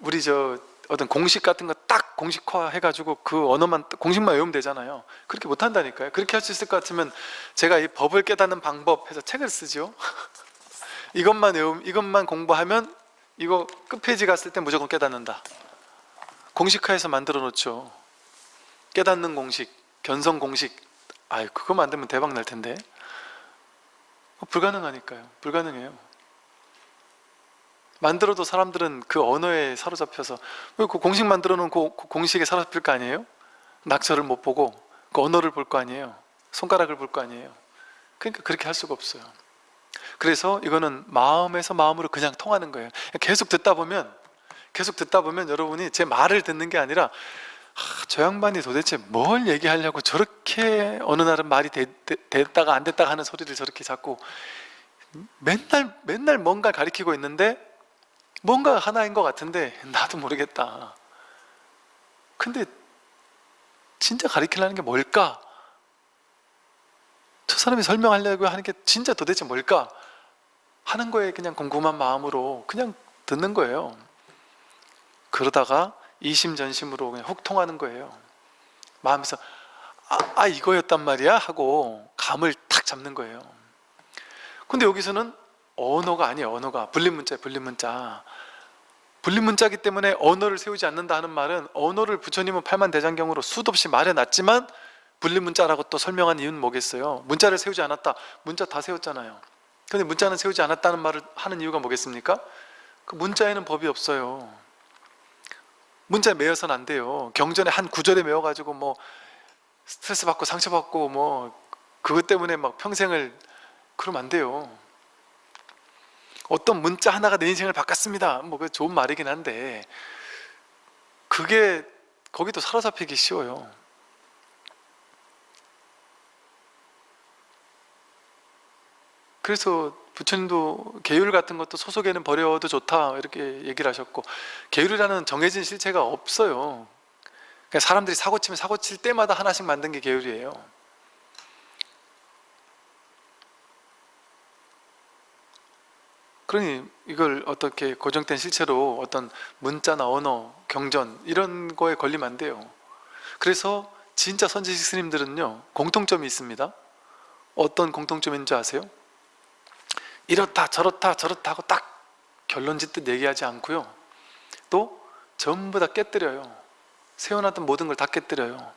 우리 저 어떤 공식 같은 거 딱 공식화 해가지고 그 언어만 공식만 외우면 되잖아요 그렇게 못한다니까요 그렇게 할 수 있을 것 같으면 제가 이 법을 깨닫는 방법 해서 책을 쓰죠 [laughs] 이것만 외움, 이것만 공부하면 이거 끝페이지 갔을 때 무조건 깨닫는다. 공식화해서 만들어 놓죠. 깨닫는 공식, 견성 공식. 아유, 그거 만들면 대박 날 텐데. 불가능하니까요. 불가능해요. 만들어도 사람들은 그 언어에 사로잡혀서 그 공식 만들어 놓은 그 공식에 사로잡힐 거 아니에요? 낙서를 못 보고 그 언어를 볼 거 아니에요? 손가락을 볼 거 아니에요? 그러니까 그렇게 할 수가 없어요. 그래서 이거는 마음에서 마음으로 그냥 통하는 거예요 계속 듣다 보면 계속 듣다 보면 여러분이 제 말을 듣는 게 아니라 아, 저 양반이 도대체 뭘 얘기하려고 저렇게 어느 날은 말이 되, 됐다가 안 됐다가 하는 소리를 저렇게 자꾸 맨날 맨날 뭔가 가리키고 있는데 뭔가 하나인 것 같은데 나도 모르겠다. 근데 진짜 가리키려는 게 뭘까? 저 사람이 설명하려고 하는 게 진짜 도대체 뭘까? 하는 거에 그냥 궁금한 마음으로 그냥 듣는 거예요. 그러다가 이심전심으로 그냥 훅 통하는 거예요. 마음에서 아, 아 이거였단 말이야? 하고 감을 탁 잡는 거예요. 근데 여기서는 언어가 아니에요 언어가 분리문자예요 분리문자 분리문자기 때문에 언어를 세우지 않는다 하는 말은 언어를 부처님은 팔만대장경으로 수도 없이 말해놨지만 분리문자라고 또 설명한 이유는 뭐겠어요 문자를 세우지 않았다 문자 다 세웠잖아요 근데 문자는 세우지 않았다는 말을 하는 이유가 뭐겠습니까? 그 문자에는 법이 없어요. 문자에 매여서는 안 돼요. 경전에 한 구절에 매워가지고 뭐 스트레스 받고 상처받고 뭐 그것 때문에 막 평생을 그러면 안 돼요. 어떤 문자 하나가 내 인생을 바꿨습니다. 뭐그 좋은 말이긴 한데 그게 거기도 사로잡히기 쉬워요. 그래서 부처님도 계율 같은 것도 소속에는 버려도 좋다 이렇게 얘기를 하셨고 계율이라는 정해진 실체가 없어요 그러니까 사람들이 사고 치면 사고 칠 때마다 하나씩 만든 게 계율이에요 그러니 이걸 어떻게 고정된 실체로 어떤 문자나 언어, 경전 이런 거에 걸리면 안 돼요. 그래서 진짜 선지식 스님들은요 공통점이 있습니다. 어떤 공통점인지 아세요? 이렇다 저렇다 저렇다 하고 딱 결론 짓듯 얘기하지 않고요. 또 전부 다 깨뜨려요. 세워놨던 모든 걸 다 깨뜨려요.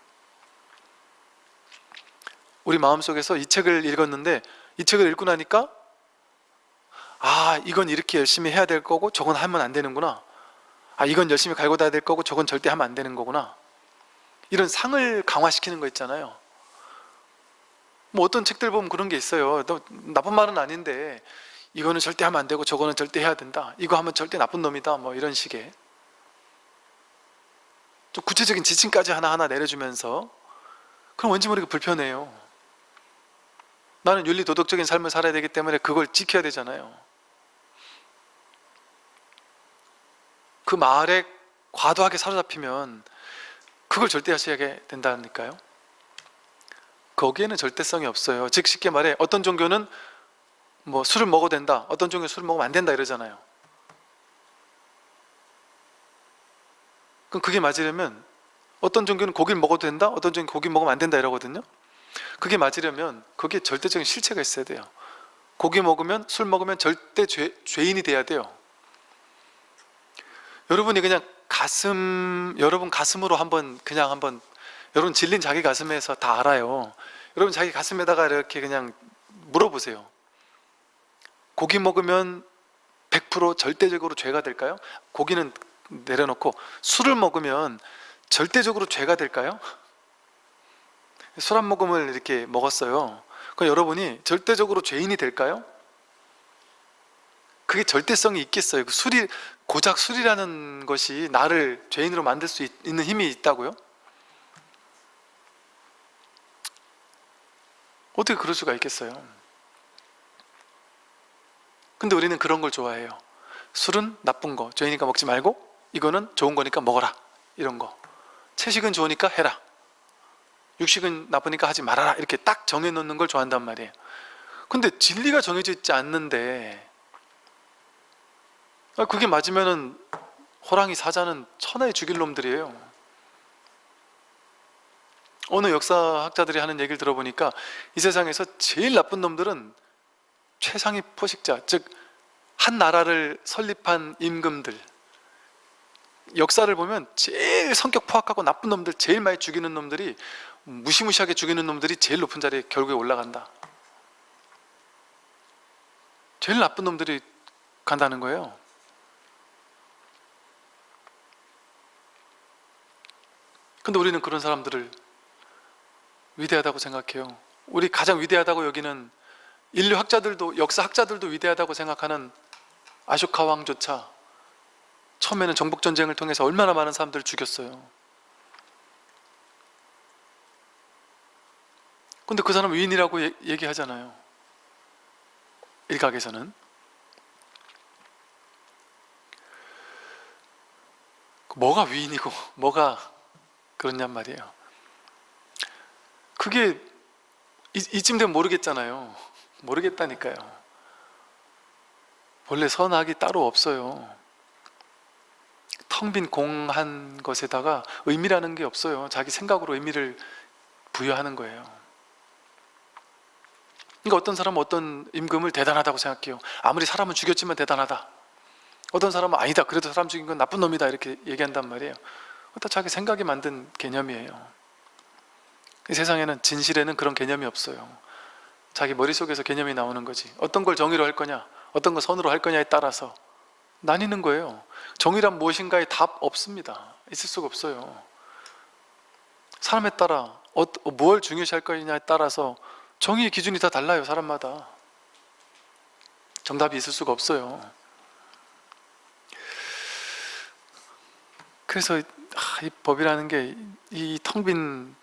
우리 마음속에서 이 책을 읽었는데 이 책을 읽고 나니까 아 이건 이렇게 열심히 해야 될 거고 저건 하면 안 되는구나. 아 이건 열심히 갈고 닦아야 될 거고 저건 절대 하면 안 되는 거구나. 이런 상을 강화시키는 거 있잖아요. 뭐 어떤 책들 보면 그런 게 있어요. 너 나쁜 말은 아닌데 이거는 절대 하면 안 되고 저거는 절대 해야 된다. 이거 하면 절대 나쁜 놈이다. 뭐 이런 식의 좀 구체적인 지침까지 하나하나 내려주면서 그럼 왠지 모르게 불편해요. 나는 윤리 도덕적인 삶을 살아야 되기 때문에 그걸 지켜야 되잖아요 그 말에 과도하게 사로잡히면 그걸 절대 하셔야 된다니까요? 거기에는 절대성이 없어요. 즉 쉽게 말해 어떤 종교는 뭐 술을 먹어도 된다 어떤 종교는 술을 먹으면 안 된다 이러잖아요. 그럼 그게 맞으려면 어떤 종교는 고기를 먹어도 된다 어떤 종교는 고기 먹으면 안 된다 이러거든요. 그게 맞으려면 거기에 절대적인 실체가 있어야 돼요. 고기 먹으면 술 먹으면 절대 죄, 죄인이 돼야 돼요 여러분이 그냥 가슴 여러분 가슴으로 한번 그냥 한번 여러분 질린 자기 가슴에서 다 알아요 여러분 자기 가슴에다가 이렇게 그냥 물어보세요 고기 먹으면 100% 절대적으로 죄가 될까요? 고기는 내려놓고 술을 먹으면 절대적으로 죄가 될까요? 술 한 모금을 이렇게 먹었어요 그럼 여러분이 절대적으로 죄인이 될까요? 그게 절대성이 있겠어요 그 술이 고작 술이라는 것이 나를 죄인으로 만들 수 있, 는 힘이 있다고요? 어떻게 그럴 수가 있겠어요? 근데 우리는 그런 걸 좋아해요. 술은 나쁜 거 죄이니까 먹지 말고 이거는 좋은 거니까 먹어라. 이런 거. 채식은 좋으니까 해라. 육식은 나쁘니까 하지 말아라. 이렇게 딱 정해놓는 걸 좋아한단 말이에요. 근데 진리가 정해져 있지 않는데 아, 그게 맞으면은 호랑이 사자는 천하의 죽일 놈들이에요. 어느 역사학자들이 하는 얘기를 들어보니까 이 세상에서 제일 나쁜 놈들은 최상위 포식자 즉 한 나라를 설립한 임금들. 역사를 보면 제일 성격 포악하고 나쁜 놈들 제일 많이 죽이는 놈들이 무시무시하게 죽이는 놈들이 제일 높은 자리에 결국에 올라간다. 제일 나쁜 놈들이 간다는 거예요 근데 우리는 그런 사람들을 위대하다고 생각해요. 우리 가장 위대하다고 여기는 인류학자들도 역사학자들도 위대하다고 생각하는 아쇼카 왕조차 처음에는 정복전쟁을 통해서 얼마나 많은 사람들을 죽였어요. 근데 그 사람 위인이라고 예, 얘기하잖아요. 일각에서는. 뭐가 위인이고 뭐가 그렇냔 말이에요. 그게 이, 이쯤 되면 모르겠잖아요. 모르겠다니까요. 원래 선악이 따로 없어요. 텅 빈 공한 것에다가 의미라는 게 없어요. 자기 생각으로 의미를 부여하는 거예요. 그러니까 어떤 사람은 어떤 임금을 대단하다고 생각해요. 아무리 사람은 죽였지만 대단하다. 어떤 사람은 아니다. 그래도 사람 죽인 건 나쁜 놈이다. 이렇게 얘기한단 말이에요 다 자기 생각이 만든 개념이에요. 이 세상에는 진실에는 그런 개념이 없어요. 자기 머릿속에서 개념이 나오는 거지. 어떤 걸 정의로 할 거냐 어떤 걸 선으로 할 거냐에 따라서 나뉘는 거예요. 정의란 무엇인가에 답 없습니다. 있을 수가 없어요. 사람에 따라 어, 뭘 중요시 할 거냐에 따라서 정의의 기준이 다 달라요 사람마다. 정답이 있을 수가 없어요. 그래서 이 법이라는 게 이 텅빈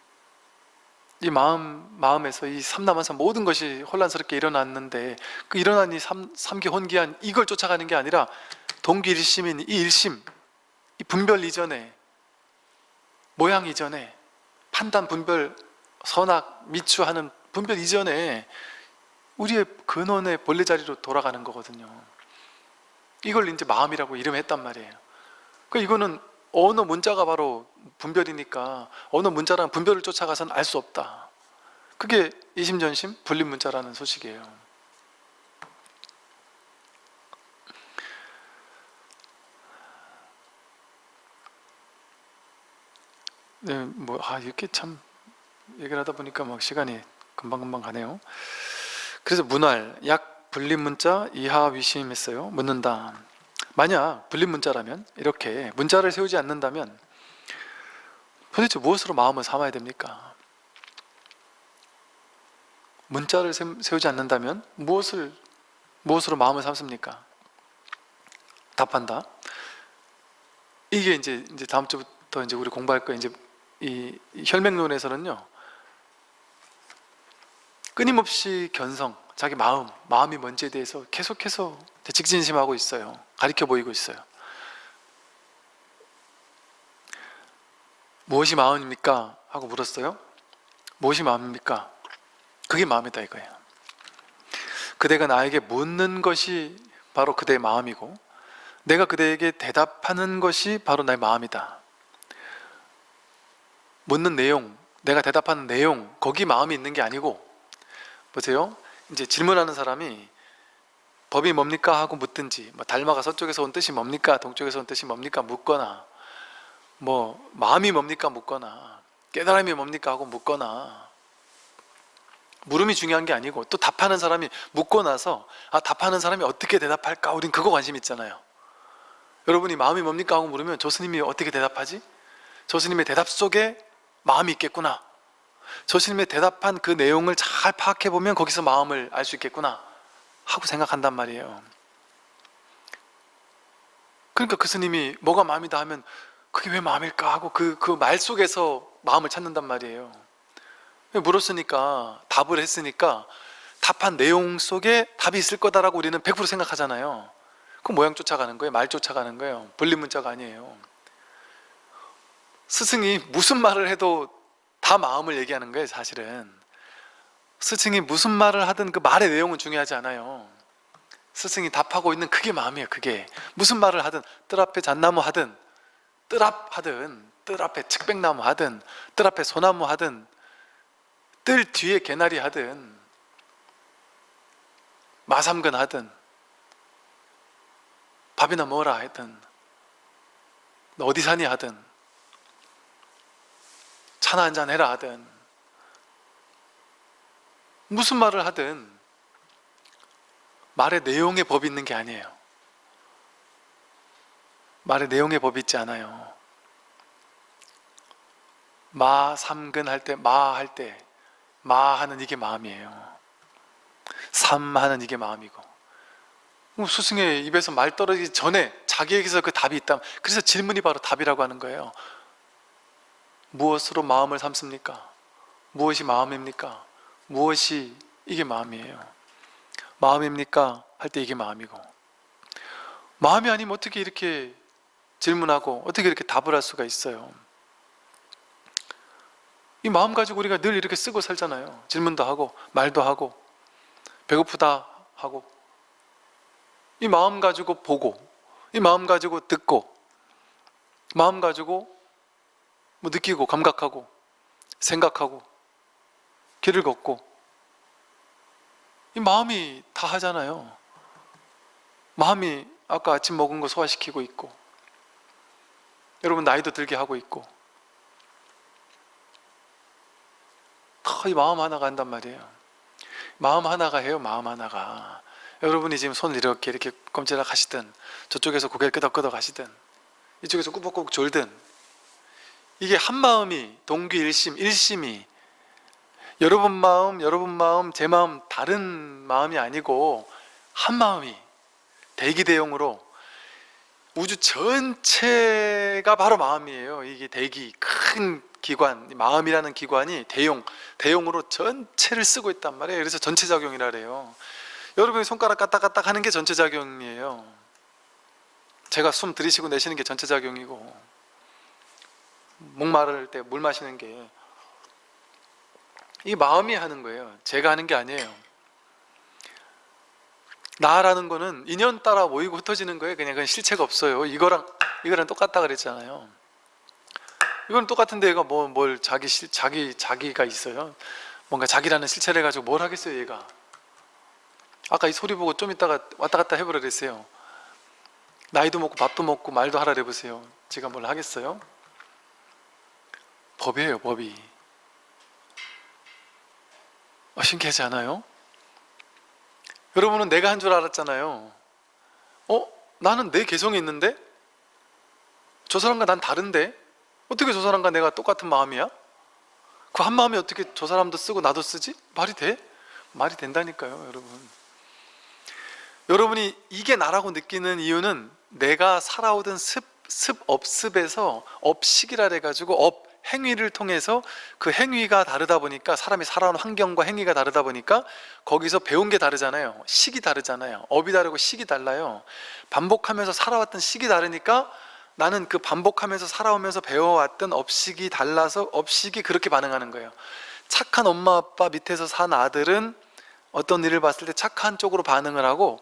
이 마음, 마음에서 이 삼남한사 모든 것이 혼란스럽게 일어났는데 그 일어난 이 삼, 삼기 혼기한 이걸 쫓아가는 게 아니라 동기 일심인 이 일심 이 분별 이전에 모양 이전에 판단 분별 선악 미추하는 분별 이전에 우리의 근원의 본래 자리로 돌아가는 거거든요. 이걸 이제 마음이라고 이름했단 말이에요. 그 이거는 언어 문자가 바로 분별이니까 언어 문자라는 분별을 쫓아가서는 알 수 없다 그게 이심전심 불립 문자라는 소식이에요 네, 뭐, 아, 이렇게 참 얘기를 하다 보니까 막 시간이 금방금방 가네요. 그래서 문활, 약 분립문자 이하 위심했어요. 묻는다. 만약 분립문자라면 이렇게 문자를 세우지 않는다면 도대체 무엇으로 마음을 삼아야 됩니까? 문자를 세- 세우지 않는다면 무엇을 무엇으로 마음을 삼습니까? 답한다. 이게 이제 이제 다음 주부터 이제 우리 공부할 거 이제 이 혈맹론에서는요 끊임없이 견성, 자기 마음, 마음이 뭔지에 대해서 계속해서 직진심하고 있어요. 가리켜 보이고 있어요. 무엇이 마음입니까? 하고 물었어요. 무엇이 마음입니까? 그게 마음이다 이거예요. 그대가 나에게 묻는 것이 바로 그대의 마음이고 내가 그대에게 대답하는 것이 바로 나의 마음이다. 묻는 내용, 내가 대답하는 내용, 거기 마음이 있는 게 아니고 보세요. 이제 질문하는 사람이 법이 뭡니까 하고 묻든지 뭐 달마가 서쪽에서 온 뜻이 뭡니까 동쪽에서 온 뜻이 뭡니까 묻거나 뭐 마음이 뭡니까 묻거나 깨달음이 뭡니까 하고 묻거나 물음이 중요한 게 아니고 또 답하는 사람이 묻고 나서 아 답하는 사람이 어떻게 대답할까? 우린 그거 관심 있잖아요. 여러분이 마음이 뭡니까 하고 물으면 조 스님이 어떻게 대답하지? 조 스님의 대답 속에 마음이 있겠구나. 조 스님의 대답한 그 내용을 잘 파악해 보면 거기서 마음을 알 수 있겠구나 하고 생각한단 말이에요. 그러니까 그 스님이 뭐가 마음이다 하면 그게 왜 마음일까 하고 그 그 말 속에서 마음을 찾는단 말이에요. 물었으니까 답을 했으니까 답한 내용 속에 답이 있을 거다라고 우리는 100% 생각하잖아요. 그 모양 쫓아가는 거예요? 말 쫓아가는 거예요? 분리문자가 아니에요. 스승이 무슨 말을 해도 다 마음을 얘기하는 거예요 사실은 스승이 무슨 말을 하든 그 말의 내용은 중요하지 않아요. 스승이 답하고 있는 그게 마음이에요 그게. 무슨 말을 하든 뜰 앞에 잣나무 하든 뜰 앞 하든 뜰 앞에 측백나무 하든 뜰 앞에 소나무 하든 뜰 뒤에 개나리 하든 마삼근 하든 밥이나 먹어라 하든 너 어디 사니 하든 차나 한잔 해라 하든 무슨 말을 하든 말의 내용의 법이 있는 게 아니에요. 말의 내용의 법이 있지 않아요. 마 삼근 할 때 마 할 때 마 하는 이게 마음이에요. 삼 하는 이게 마음이고. 뭐 스승의 입에서 말 떨어지기 전에 자기에게서 그 답이 있다 그래서 질문이 바로 답이라고 하는 거예요. 무엇으로 마음을 삼습니까? 무엇이 마음입니까? 무엇이 이게 마음이에요? 마음입니까? 할 때 이게 마음이고. 마음이 아니면 어떻게 이렇게 질문하고 어떻게 이렇게 답을 할 수가 있어요? 이 마음 가지고 우리가 늘 이렇게 쓰고 살잖아요. 질문도 하고 말도 하고 배고프다 하고. 이 마음 가지고 보고 이 마음 가지고 듣고 마음 가지고 뭐 느끼고 감각하고 생각하고 길을 걷고. 이 마음이 다 하잖아요. 마음이 아까 아침 먹은 거 소화시키고 있고. 여러분 나이도 들게 하고 있고. 다이 마음 하나가 한단 말이에요. 마음 하나가 해요 마음 하나가. 여러분이 지금 손을 이렇게 이렇게 꼼지락 하시든 저쪽에서 고개를 끄덕끄덕 하시든 이쪽에서 꾸벅꾸벅 졸든 이게 한 마음이 동기 일심 일심이 여러분 마음 여러분 마음 제 마음 다른 마음이 아니고 한 마음이 대기 대용으로 우주 전체가 바로 마음이에요 이게 대기 큰 기관, 이 마음이라는 기관이 대용, 대용으로 전체를 쓰고 있단 말이에요. 그래서 전체작용이라 그래요. 여러분이 손가락 까딱까딱 하는 게 전체작용이에요. 제가 숨 들이쉬고 내쉬는 게 전체작용이고 목마를 때 물 마시는 게 이 마음이 하는 거예요. 제가 하는 게 아니에요. 나라는 거는 인연 따라 모이고 흩어지는 거예요. 그냥 그건 실체가 없어요. 이거랑 이거랑 똑같다 그랬잖아요. 이건 똑같은데 얘가 뭐 뭘 자기 실 자기 자기가 있어요. 뭔가 자기라는 실체를 가지고 뭘 하겠어요, 얘가. 아까 이 소리 보고 좀 있다가 왔다 갔다 해보라 그랬어요. 나이도 먹고 밥도 먹고 말도 하라 그래보세요. 제가 뭘 하겠어요? 법이에요, 법이. 어, 신기하지 않아요? 여러분은 내가 한 줄 알았잖아요. 어? 나는 내 개성이 있는데? 저 사람과 난 다른데? 어떻게 저 사람과 내가 똑같은 마음이야? 그 한 마음이 어떻게 저 사람도 쓰고 나도 쓰지? 말이 돼? 말이 된다니까요, 여러분. 여러분이 이게 나라고 느끼는 이유는 내가 살아오던 습, 습, 업습에서 업식이라 해가지고 업, 행위를 통해서 그 행위가 다르다 보니까 사람이 살아온 환경과 행위가 다르다 보니까 거기서 배운 게 다르잖아요. 식이 다르잖아요. 업이 다르고 식이 달라요. 반복하면서 살아왔던 식이 다르니까 나는 그 반복하면서 살아오면서 배워왔던 업식이 달라서 업식이 그렇게 반응하는 거예요. 착한 엄마 아빠 밑에서 산 아들은 어떤 일을 봤을 때 착한 쪽으로 반응을 하고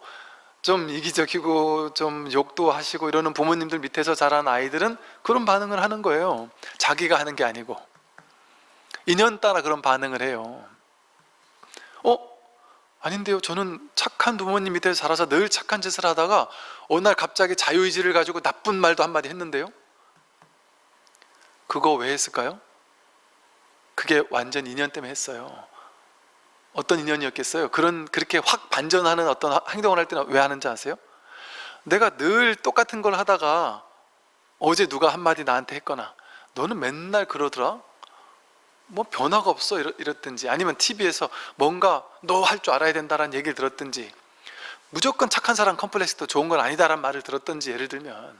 좀 이기적이고 좀 욕도 하시고 이러는 부모님들 밑에서 자란 아이들은 그런 반응을 하는 거예요. 자기가 하는 게 아니고 인연 따라 그런 반응을 해요. 어? 아닌데요. 저는 착한 부모님 밑에서 자라서 늘 착한 짓을 하다가 어느 날 갑자기 자유의지를 가지고 나쁜 말도 한마디 했는데요. 그거 왜 했을까요? 그게 완전 인연 때문에 했어요. 어떤 인연이었겠어요? 그런 그렇게 확 반전하는 어떤 행동을 할 때는 왜 하는지 아세요? 내가 늘 똑같은 걸 하다가 어제 누가 한마디 나한테 했거나 너는 맨날 그러더라? 뭐 변화가 없어 이랬든지 아니면 TV에서 뭔가 너 할 줄 알아야 된다라는 얘기를 들었든지 무조건 착한 사람 컴플렉스도 좋은 건 아니다라는 말을 들었든지 예를 들면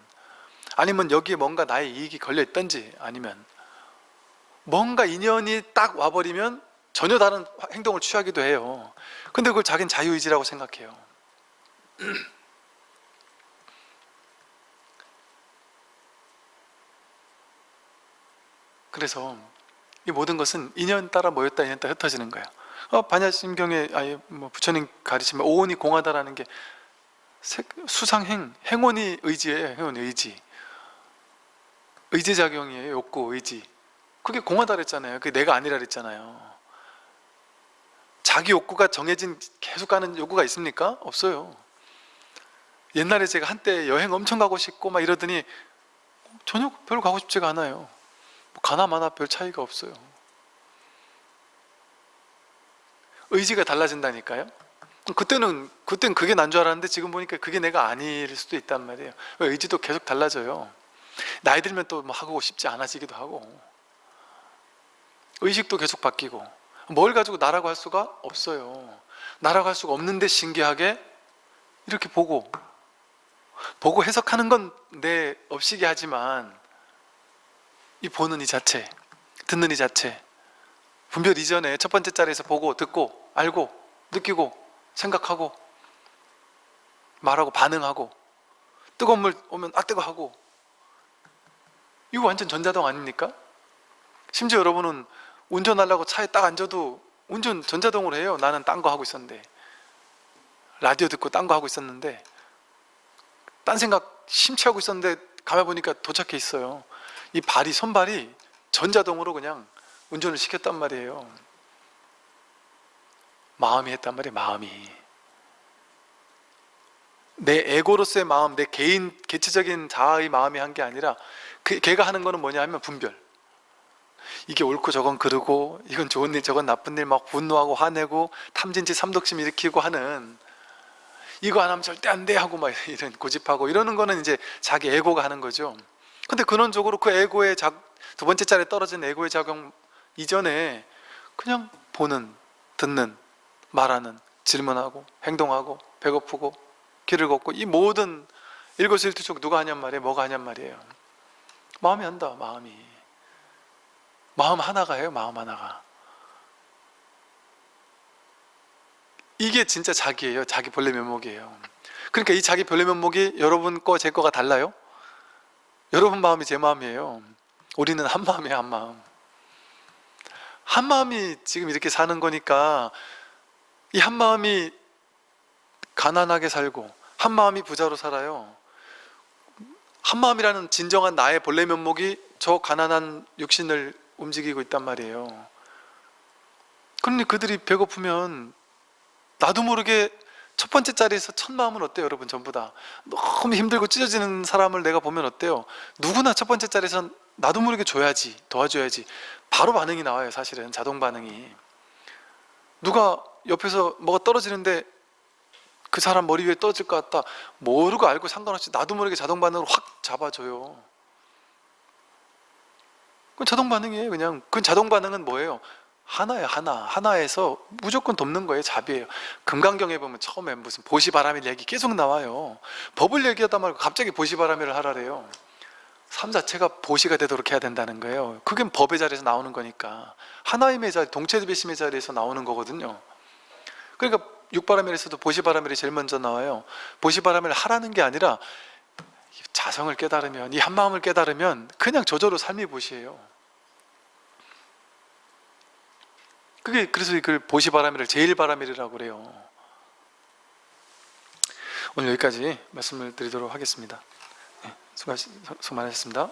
아니면 여기에 뭔가 나의 이익이 걸려 있든지 아니면 뭔가 인연이 딱 와버리면 전혀 다른 행동을 취하기도 해요. 근데 그걸 자기는 자유의지라고 생각해요. [clears throat] 그래서 이 모든 것은 인연 따라 모였다 인연 따라 흩어지는 거예요. 어, 반야심경에 아예 뭐 부처님 가르치면 오온이 공하다라는 게 수상행, 행원이 의지예요 행원이 의지. 의지작용이에요 욕구, 의지. 그게 공하다 그랬잖아요. 그게 내가 아니라 그랬잖아요 자기 욕구가 정해진 계속 가는 욕구가 있습니까? 없어요. 옛날에 제가 한때 여행 엄청 가고 싶고 막 이러더니 전혀 별로 가고 싶지가 않아요. 뭐 가나 마나 별 차이가 없어요. 의지가 달라진다니까요. 그때는 그때는 그게 난 줄 알았는데 지금 보니까 그게 내가 아닐 수도 있단 말이에요. 의지도 계속 달라져요? 나이 들면 또 뭐 하고 싶지 않아지기도 하고. 의식도 계속 바뀌고 뭘 가지고 할 수가 없어요 나라고 할 수가 없는데 신기하게 이렇게 보고 보고 해석하는 건 내 업식이 하지만 이 보는 이 자체 듣는 이 자체 분별 이전에 첫 번째 자리에서 보고 듣고 알고 느끼고 생각하고 말하고 반응하고 뜨거운 물 오면 아 뜨거 하고 이거 완전 전자동 아닙니까? 심지어 여러분은 운전하려고 차에 딱 앉아도 운전 전자동으로 해요. 나는 딴 거 하고 있었는데. 라디오 듣고 딴 거 하고 있었는데. 딴 생각 심취하고 있었는데 가만 보니까 도착해 있어요. 이 발이 손발이 전자동으로 그냥 운전을 시켰단 말이에요. 마음이 했단 말이에요 마음이. 내 에고로서의 마음 내 개인 개체적인 자아의 마음이 한 게 아니라 그 걔가 하는 거는 뭐냐 하면 분별 이게 옳고 저건 그르고 이건 좋은 일 저건 나쁜 일 막 분노하고 화내고 탐진치 삼독심 일으키고 하는 이거 안 하면 절대 안 돼 하고 막 [laughs] 이런 고집하고 이러는 거는 이제 자기 에고가 하는 거죠. 근데 근원적으로 그 에고의 작, 두 번째 자리에 떨어진 에고의 작용 이전에 그냥 보는 듣는 말하는 질문하고 행동하고 배고프고 길을 걷고 이 모든 일거수일투족 누가 하냔 말이에요? 뭐가 하냔 말이에요? 마음이 한다 마음이 마음 하나가 해요 마음 하나가. 이게 진짜 자기예요. 자기 본래 면목이에요. 그러니까 이 자기 본래 면목이 여러분 거 제 거가 달라요? 여러분 마음이 제 마음이에요. 우리는 한 마음이에요 한 마음. 한 마음이 지금 이렇게 사는 거니까 이 한 마음이 가난하게 살고 한 마음이 부자로 살아요. 한 마음이라는 진정한 나의 본래 면목이 저 가난한 육신을 움직이고 있단 말이에요. 그런데 그들이 배고프면 나도 모르게 첫 번째 자리에서 첫 마음은 어때요 여러분 전부 다? 너무 힘들고 찢어지는 사람을 내가 보면 어때요? 누구나 첫 번째 자리에서 나도 모르게 줘야지 도와줘야지. 바로 반응이 나와요 사실은 자동 반응이. 누가 옆에서 뭐가 떨어지는데 그 사람 머리 위에 떨어질 것 같다. 모르고 알고 상관없이 나도 모르게 자동 반응으로 확 잡아줘요 그건 자동 반응이에요. 그냥 그 자동 반응은 뭐예요? 하나예요 하나. 하나에서 무조건 돕는 거예요 잡이에요. 금강경에 보면 처음에 무슨 보시바람일 얘기 계속 나와요. 법을 얘기하다 말고 갑자기 보시바람일을 하라래요. 삶 자체가 보시가 되도록 해야 된다는 거예요. 그게 법의 자리에서 나오는 거니까. 하나임의 자리 동체배심의 자리에서 나오는 거거든요. 그러니까 육바람일에서도 보시바람일이 제일 먼저 나와요. 보시바람일 하라는 게 아니라 자성을 깨달으면 이 한마음을 깨달으면 그냥 저절로 삶이 보시예요. 그게 그래서 그 보시 바람일을 제일 바람일이라고 그래요. 오늘 여기까지 말씀을 드리도록 하겠습니다. 네, 수고, 수고 많으셨습니다